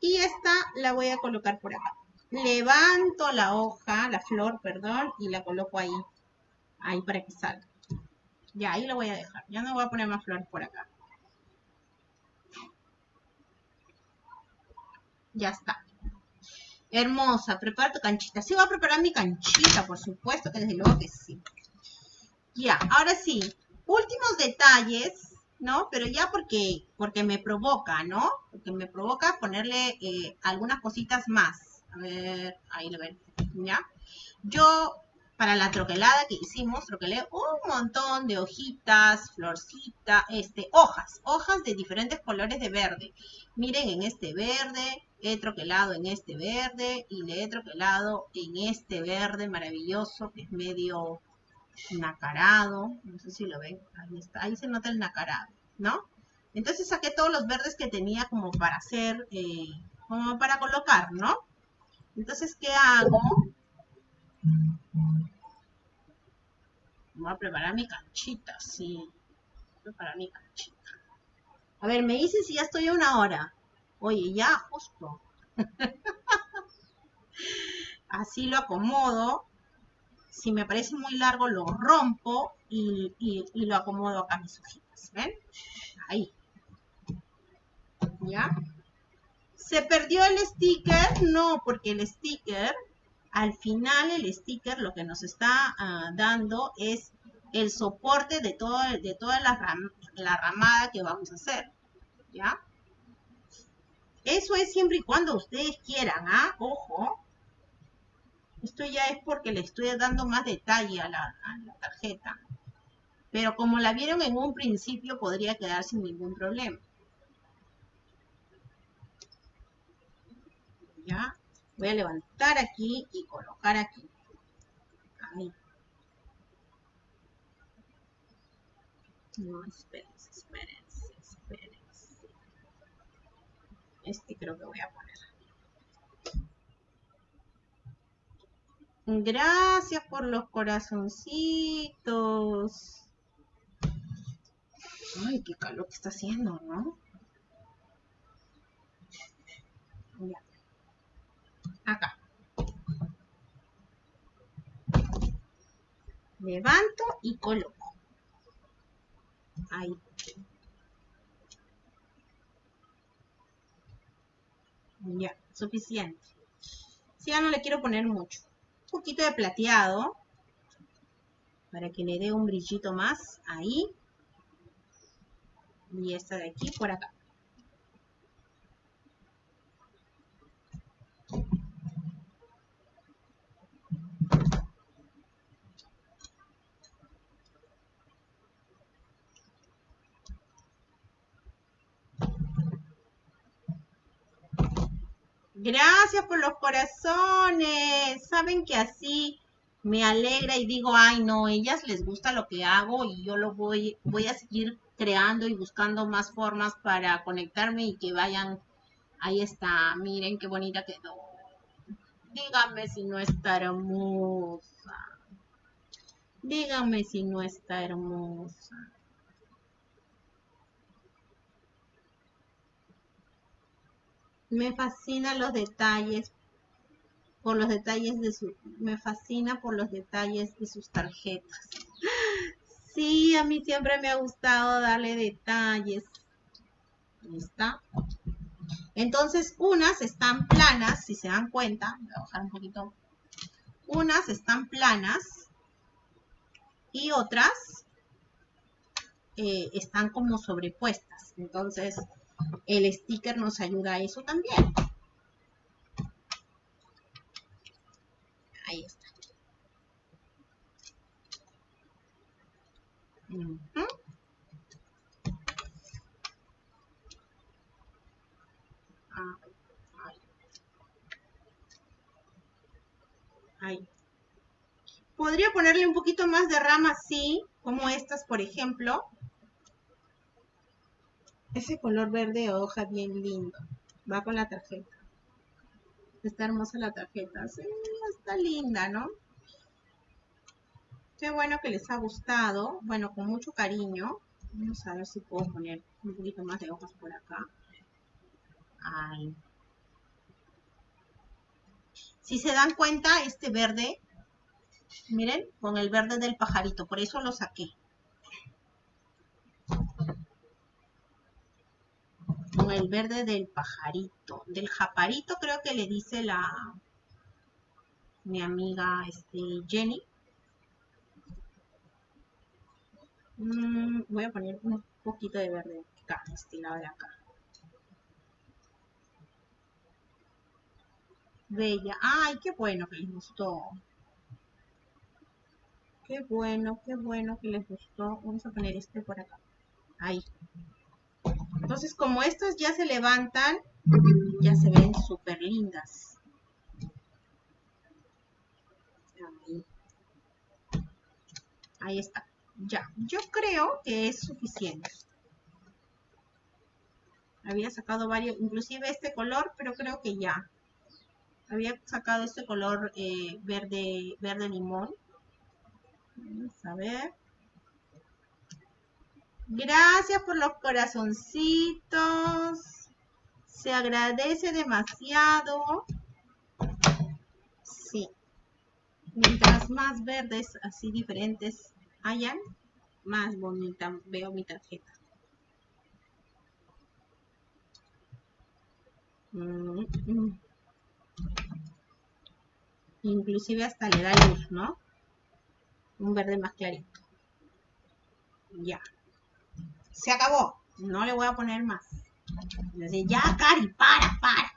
Y esta la voy a colocar por acá. Levanto la hoja, la flor, perdón, y la coloco ahí. Ahí para que salga. Ya, ahí la voy a dejar. Ya no voy a poner más flores por acá. Ya está. Hermosa, prepara tu canchita. Sí, voy a preparar mi canchita, por supuesto, que desde luego que sí. Ya, ahora sí, últimos detalles, ¿no? Pero ya porque, porque me provoca, ¿no? Porque me provoca ponerle eh, algunas cositas más. A ver, ahí lo ven, ¿ya? Yo, para la troquelada que hicimos, troquelé un montón de hojitas, florcita, este, hojas, hojas de diferentes colores de verde. Miren, en este verde, he troquelado en este verde y le he troquelado en este verde maravilloso que es medio nacarado, no sé si lo ven, ahí está, ahí se nota el nacarado, ¿no? Entonces saqué todos los verdes que tenía como para hacer, eh, como para colocar, ¿no? Entonces, ¿qué hago? Voy a preparar mi canchita, sí. Voy a preparar mi canchita. A ver, me dice si ya estoy a una hora. Oye, ya, justo. Así lo acomodo si me parece muy largo, lo rompo y, lo acomodo acá mis hojitas. ¿Ven? Ahí. ¿Ya? ¿Se perdió el sticker? No, porque el sticker, al final el sticker lo que nos está ah, dando es el soporte de, todo, de toda la, la ramada que vamos a hacer. ¿Ya? Eso es siempre y cuando ustedes quieran, ¿ah? Ojo. Esto ya es porque le estoy dando más detalle a la, tarjeta. Pero como la vieron en un principio, podría quedar sin ningún problema. ¿Ya? Voy a levantar aquí y colocar aquí. Ahí. No, espérense, espérense, espérense. Este creo que voy a poner. Gracias por los corazoncitos. Ay, qué calor que está haciendo, ¿no? Ya acá. Levanto y coloco. Ahí. Ya, suficiente. Si ya no le quiero poner mucho. Un poquito de plateado. Para que le dé un brillito más. Ahí. Y esta de aquí por acá. Gracias por los corazones. Saben que así me alegra y digo, ay no, ellas les gusta lo que hago y yo lo voy, voy a seguir creando y buscando más formas para conectarme y que vayan. Ahí está, miren qué bonita quedó. Díganme si no está hermosa. Díganme si no está hermosa. Me fascina los detalles, por los detalles de su, me fascina por los detalles de sus tarjetas. Sí, a mí siempre me ha gustado darle detalles. Ahí está. Entonces, unas están planas, si se dan cuenta. Voy a bajar un poquito. Unas están planas y otras eh, están como sobrepuestas. Entonces, el sticker nos ayuda a eso también. Ahí está. Ahí. Podría ponerle un poquito más de rama así, como estas, por ejemplo. Ese color verde hoja bien lindo. Va con la tarjeta. Está hermosa la tarjeta. Sí, está linda, ¿no? Qué bueno que les ha gustado. Bueno, con mucho cariño. Vamos a ver si puedo poner un poquito más de hojas por acá. Ahí. Si se dan cuenta, este verde, miren, con el verde del pajarito. Por eso lo saqué. Con el verde del pajarito, del japarito creo que le dice la mi amiga este, Jenny. Mm, voy a poner un poquito de verde acá, este de acá. Bella. Ay, qué bueno que les gustó. Qué bueno, qué bueno que les gustó. Vamos a poner este por acá. Ahí. Entonces, como estos ya se levantan, ya se ven súper lindas. Ahí. está. Ya, yo creo que es suficiente. Había sacado varios, inclusive este color, pero creo que ya. Había sacado este color eh, verde, verde limón. Vamos a ver. Gracias por los corazoncitos. Se agradece demasiado. Sí. Mientras más verdes, así diferentes hayan, más bonita veo mi tarjeta. Mm, mm. Inclusive hasta le da luz, ¿no? Un verde más clarito. Ya. Se acabó. No le voy a poner más. ya, Cari, para, para.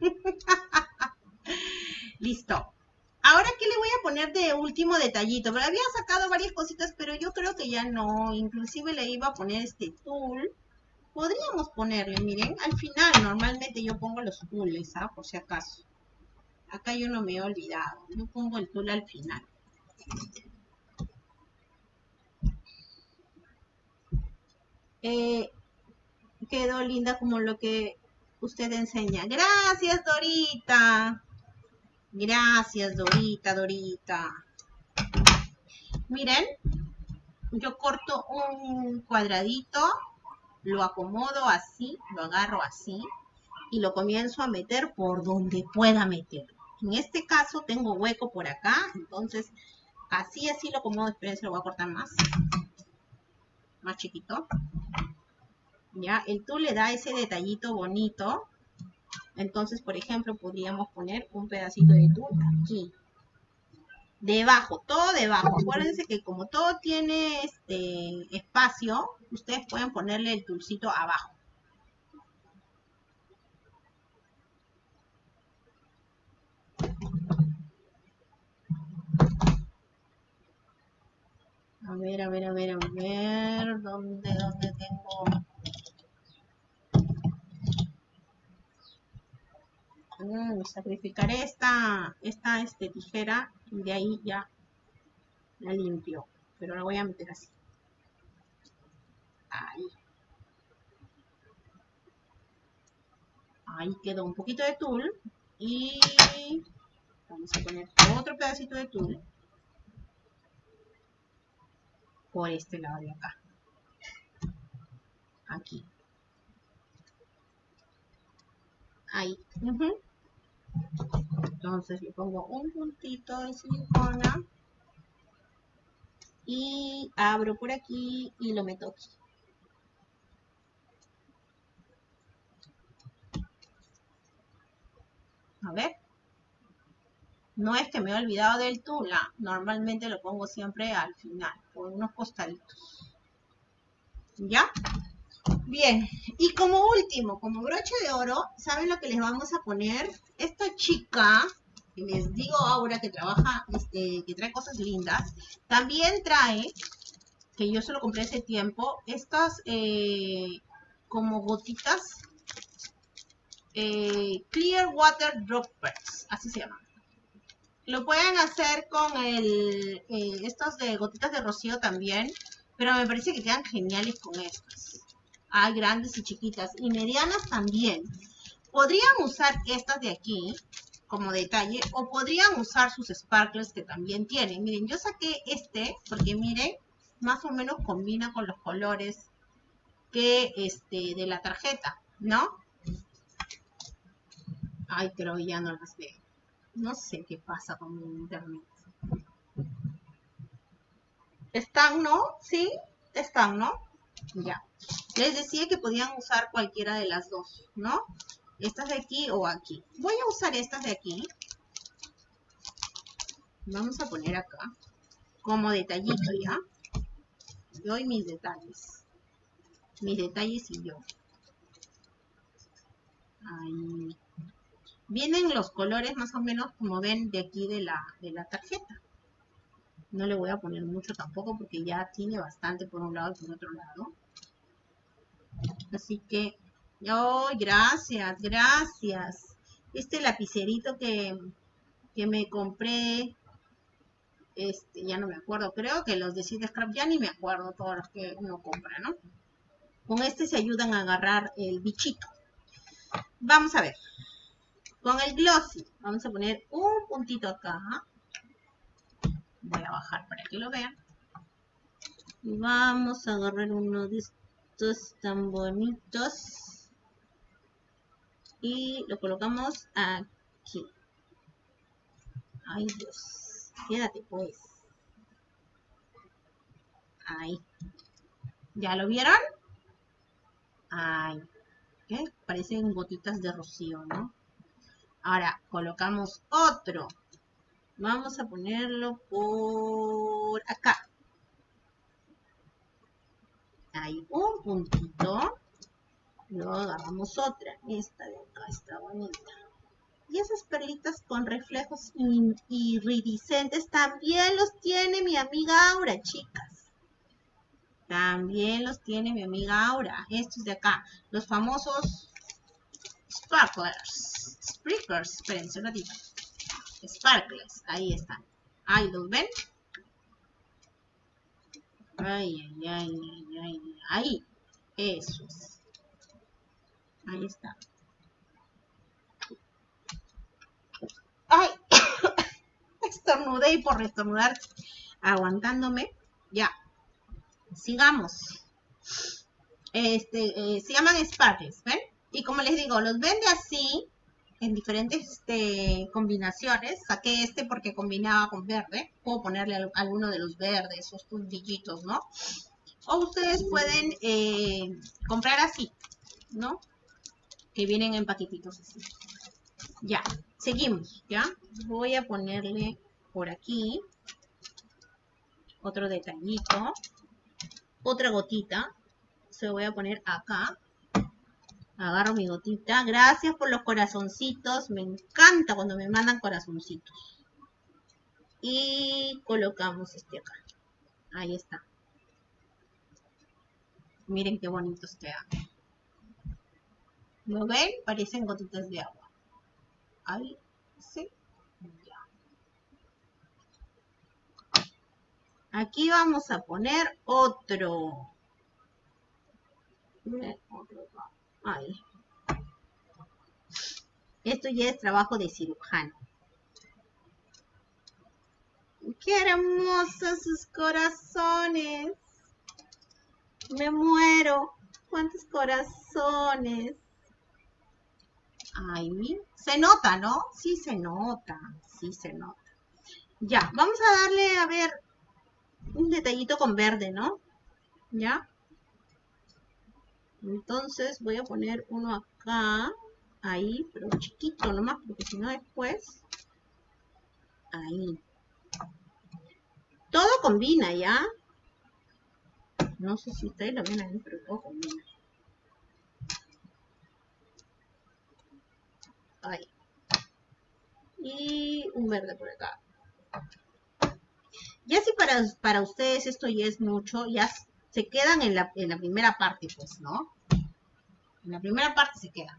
Listo. Ahora, ¿qué le voy a poner de último detallito? Pero había sacado varias cositas, pero yo creo que ya no. Inclusive le iba a poner este tul. Podríamos ponerle, miren, al final normalmente yo pongo los tules, ¿ah? Por si acaso. Acá yo no me he olvidado. Yo pongo el tul al final. Eh, quedó linda como lo que usted enseña. Gracias, Dorita. Gracias, Dorita, Dorita. Miren, yo corto un cuadradito, lo acomodo así, lo agarro así y lo comienzo a meter por donde pueda meterlo. En este caso tengo hueco por acá, entonces así, así lo acomodo. Esperen, se lo voy a cortar más. Más chiquito. ¿ya? El tul le da ese detallito bonito. Entonces, por ejemplo, podríamos poner un pedacito de tul aquí. Debajo, todo debajo. Acuérdense que como todo tiene este espacio, ustedes pueden ponerle el tulcito abajo. A ver, a ver, a ver, a ver, ¿dónde, dónde tengo? Mm, sacrificaré esta, esta este, tijera y de ahí ya la limpio. Pero la voy a meter así. Ahí. Ahí quedó un poquito de tul. Y vamos a poner otro pedacito de tul. Por este lado de acá. Aquí. Ahí. Entonces le pongo un puntito de silicona y abro por aquí y lo meto aquí. A ver. No es que me he olvidado del tula. Normalmente lo pongo siempre al final, por unos costaditos. ¿Ya? Bien, y como último, como broche de oro, ¿saben lo que les vamos a poner? Esta chica, que les digo ahora que trabaja, este, que trae cosas lindas, también trae, que yo se lo compré hace tiempo, estas eh, como gotitas, eh, Clear Water Droppers, así se llaman. Lo pueden hacer con el, eh, estos de gotitas de rocío también, pero me parece que quedan geniales con estas. Hay grandes y chiquitas y medianas también. Podrían usar estas de aquí como detalle o podrían usar sus sparkles que también tienen. Miren, yo saqué este porque miren, más o menos combina con los colores que este de la tarjeta, ¿no? Ay, pero ya no las veo. No sé qué pasa con mi internet. ¿Están, no? ¿Sí? ¿Están, no? Ya. Les decía que podían usar cualquiera de las dos, ¿no? Estas de aquí o aquí. Voy a usar estas de aquí. Vamos a poner acá. Como detallito, ¿ya? Doy mis detalles. Mis detalles y yo. Ahí. Vienen los colores más o menos como ven de aquí de la, de la tarjeta. No le voy a poner mucho tampoco porque ya tiene bastante por un lado y por otro lado. Así que, oh, gracias, gracias. Este lapicerito que, que me compré, este, ya no me acuerdo, creo que los de Scrap ya ni me acuerdo todos los que uno compra, ¿no? Con este se ayudan a agarrar el bichito. Vamos a ver. Con el glossy, vamos a poner un puntito acá. Voy a bajar para que lo vean. Y vamos a agarrar uno de estos tan bonitos y lo colocamos aquí ay Dios quédate pues ahí ¿ya lo vieron? ay ¿Ok? Parecen gotitas de rocío, ¿no? Ahora, colocamos otro. Vamos a ponerlo por acá. Hay un puntito. Luego agarramos otra. Esta de acá está bonita. Y esas perlitas con reflejos iridiscentes también los tiene mi amiga Aura, chicas. También los tiene mi amiga Aura. Estos de acá. Los famosos sparklers. Sprinkers. Espérense un ratito. Sparklers. Ahí están. Ahí los ven. Ay, ay, ay, ay, ay. Ahí. Eso es. Ahí está. Ay, estornudé y por estornudar, aguantándome. Ya. Sigamos. Este, eh, se llaman sparkles, ¿ven? Y como les digo, los vende así, en diferentes este, combinaciones. Saqué este porque combinaba con verde. Puedo ponerle alguno de los verdes, esos puntillitos, ¿no? O ustedes pueden eh, comprar así, ¿no? Que vienen en paquetitos así. Ya, seguimos, ¿ya? Voy a ponerle por aquí otro detallito. Otra gotita. Se voy a poner acá. Agarro mi gotita. Gracias por los corazoncitos. Me encanta cuando me mandan corazoncitos. Y colocamos este acá. Ahí está. Miren qué bonitos quedan. ¿Lo ven? Parecen gotitas de agua. Ahí. Sí. Ya. Aquí vamos a poner otro. Otro Ay. Esto ya es trabajo de cirujano. ¡Qué hermosos sus corazones! Me muero. ¿Cuántos corazones? Ay, se nota, ¿no? Sí se nota, sí se nota. Ya, vamos a darle, a ver, un detallito con verde, ¿no? ¿Ya? Entonces voy a poner uno acá, ahí, pero chiquito nomás, porque si no después, ahí. Todo combina, ¿ya? No sé si ustedes lo ven ahí, pero todo combina. Ahí. Y un verde por acá. Ya si para, para ustedes esto ya es mucho, ya se quedan en la, en la primera parte, pues, ¿no? En la primera parte se quedan.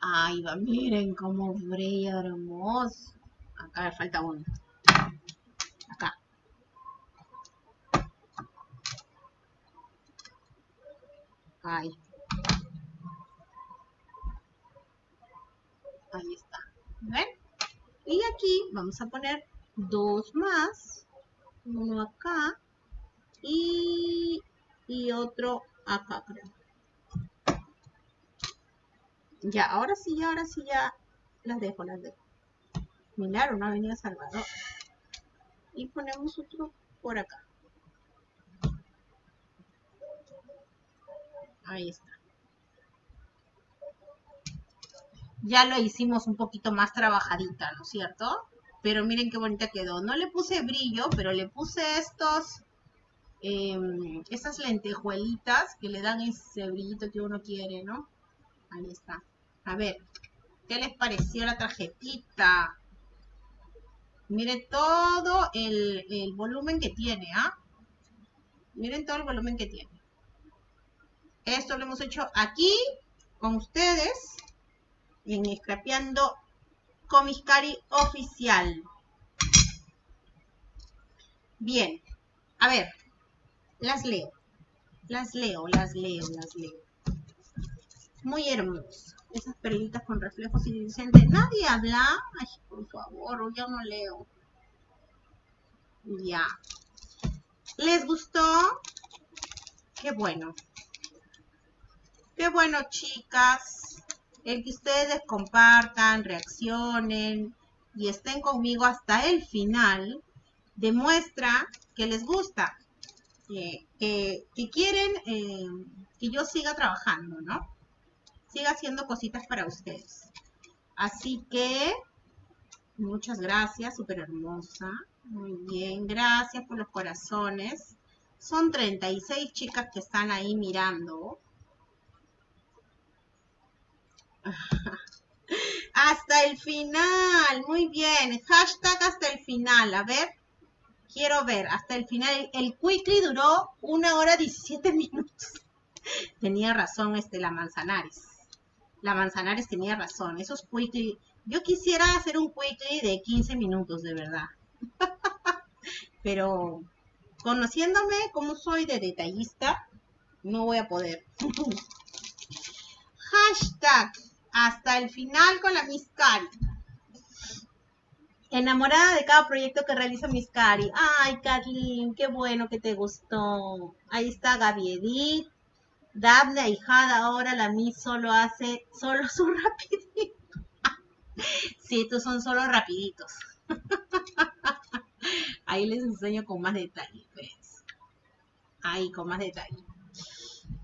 Ahí va, miren cómo brilla hermoso. Acá me falta uno. Acá. Ahí. Ahí está. ¿Ven? Y aquí vamos a poner dos más. Uno acá y, otro acá, creo. Ya, ahora sí, ya, ahora sí, ya las dejo, las dejo. Milagro, no ha venido Salvador. Y ponemos otro por acá. Ahí está. Ya lo hicimos un poquito más trabajadita, ¿no es cierto? Pero miren qué bonita quedó. No le puse brillo, pero le puse estos eh, esas lentejuelitas que le dan ese brillito que uno quiere, ¿no? Ahí está. A ver, ¿qué les pareció la tarjetita? Miren todo el, volumen que tiene, ¿ah? Miren todo el volumen que tiene. Esto lo hemos hecho aquí con ustedes en Scrapeando Comiscari Oficial. Bien, a ver, las leo. Las leo, las leo, las leo. Muy hermoso. Esas perlitas con reflejos iridiscentes. ¿Nadie habla? Ay, por favor, ya no leo. Ya. ¿Les gustó? Qué bueno. Qué bueno, chicas. El que ustedes compartan, reaccionen y estén conmigo hasta el final demuestra que les gusta que, quieren eh, que yo siga trabajando, ¿no? Siga haciendo cositas para ustedes. Así que, muchas gracias, súper hermosa. Muy bien, gracias por los corazones. Son 36 chicas que están ahí mirando. hasta el final, muy bien. Hashtag hasta el final, a ver. Quiero ver, hasta el final. El quickly duró una hora 17 minutos. Tenía razón este, la Manzanares. La Manzanares tenía razón. Esos quickly. Yo quisiera hacer un quickly de 15 minutos, de verdad. Pero conociéndome como soy de detallista, no voy a poder. Hashtag hasta el final con la Miss Cari. Enamorada de cada proyecto que realiza Miss Cari. Ay, Kathleen, qué bueno que te gustó. Ahí está Gaby Edith. Daphne Ahijada, ahora la Miss solo hace, solo su rapidito. sí, estos son solo rapiditos. Ahí les enseño con más detalle, pues. Ahí, con más detalle.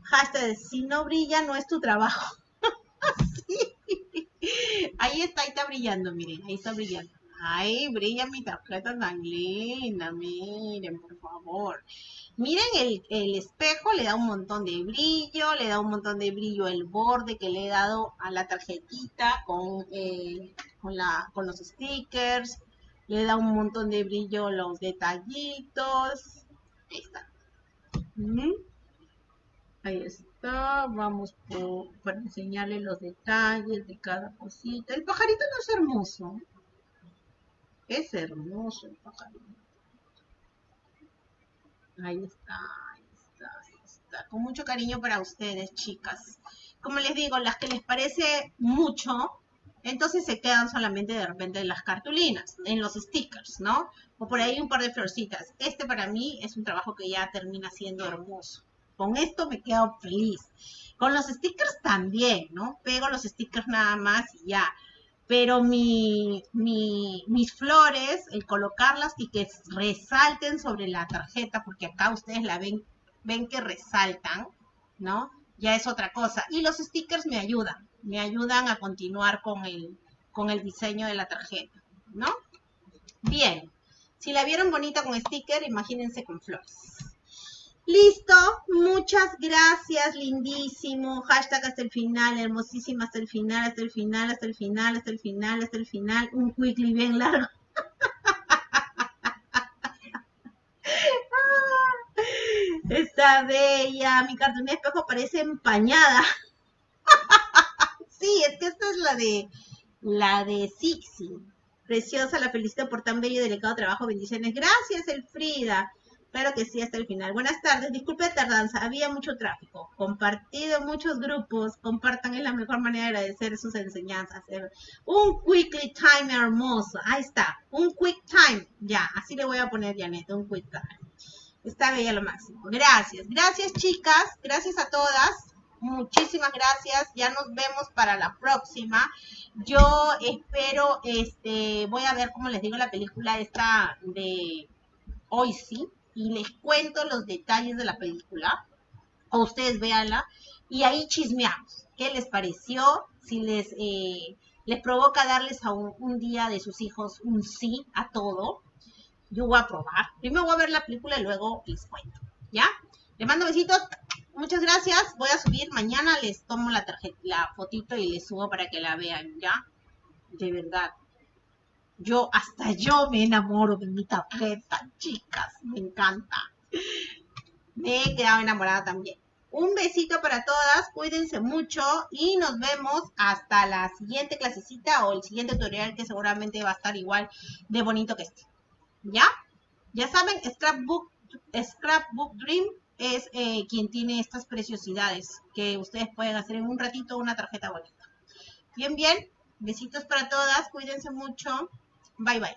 Hashtag, si no brilla, no es tu trabajo. Ahí está, ahí está brillando, miren, ahí está brillando. Ay, brilla mi tarjeta tan linda, miren, por favor. Miren el, espejo, le da un montón de brillo, le da un montón de brillo el borde que le he dado a la tarjetita con, eh, con, la, con los stickers. Le da un montón de brillo los detallitos. Ahí está. Ahí está. Vamos por, para enseñarle los detalles de cada cosita. El pajarito no es hermoso. Es hermoso el pajarito. Ahí está, ahí está, ahí está. Con mucho cariño para ustedes, chicas. Como les digo, las que les parece mucho, entonces se quedan solamente de repente en las cartulinas, en los stickers, ¿no? O por ahí un par de florcitas. Este para mí es un trabajo que ya termina siendo hermoso. Con esto me quedo feliz. Con los stickers también, ¿no? Pego los stickers nada más y ya. Pero mi, mis flores, el colocarlas y que resalten sobre la tarjeta, porque acá ustedes la ven, ven que resaltan, ¿no? Ya es otra cosa. Y los stickers me ayudan, me ayudan a continuar con el, con el diseño de la tarjeta, ¿no? Bien, si la vieron bonita con sticker, imagínense con flores. Listo, muchas gracias, lindísimo. Hashtag hasta el final, hermosísima hasta el final, hasta el final, hasta el final, hasta el final, hasta el final. Un quickly bien largo. Está bella, mi cartón de espejo parece empañada. sí, es que esta es la de la de Sixi. Preciosa, la felicito por tan bello y delicado trabajo. Bendiciones. Gracias, Elfrida. Claro que sí, hasta el final. Buenas tardes, disculpe tardanza, había mucho tráfico. Compartido muchos grupos, compartan, es la mejor manera de agradecer sus enseñanzas. Un quickly time hermoso, ahí está, un quick time, ya, así le voy a poner, Janet, un quick time. Está bella lo máximo. Gracias, gracias chicas, gracias a todas. Muchísimas gracias, ya nos vemos para la próxima. Yo espero, este, voy a ver, como les digo, la película esta de hoy sí, y les cuento los detalles de la película, o ustedes véanla, y ahí chismeamos. ¿Qué les pareció? Si les, eh, les provoca darles a un, día de sus hijos un sí a todo, yo voy a probar. Primero voy a ver la película y luego les cuento. ¿Ya? Les mando besitos. Muchas gracias. Voy a subir. Mañana les tomo la tarjeta, la fotito y les subo para que la vean. ¿Ya? De verdad. Yo, hasta yo me enamoro de mi tarjeta, chicas, me encanta. Me he quedado enamorada también. Un besito para todas, cuídense mucho y nos vemos hasta la siguiente clasecita o el siguiente tutorial que seguramente va a estar igual de bonito que este. ¿Ya? Ya saben, Scrapbook, Scrapbook Dream es eh, quien tiene estas preciosidades que ustedes pueden hacer en un ratito una tarjeta bonita. Bien, bien. Besitos para todas, cuídense mucho. Bye bye.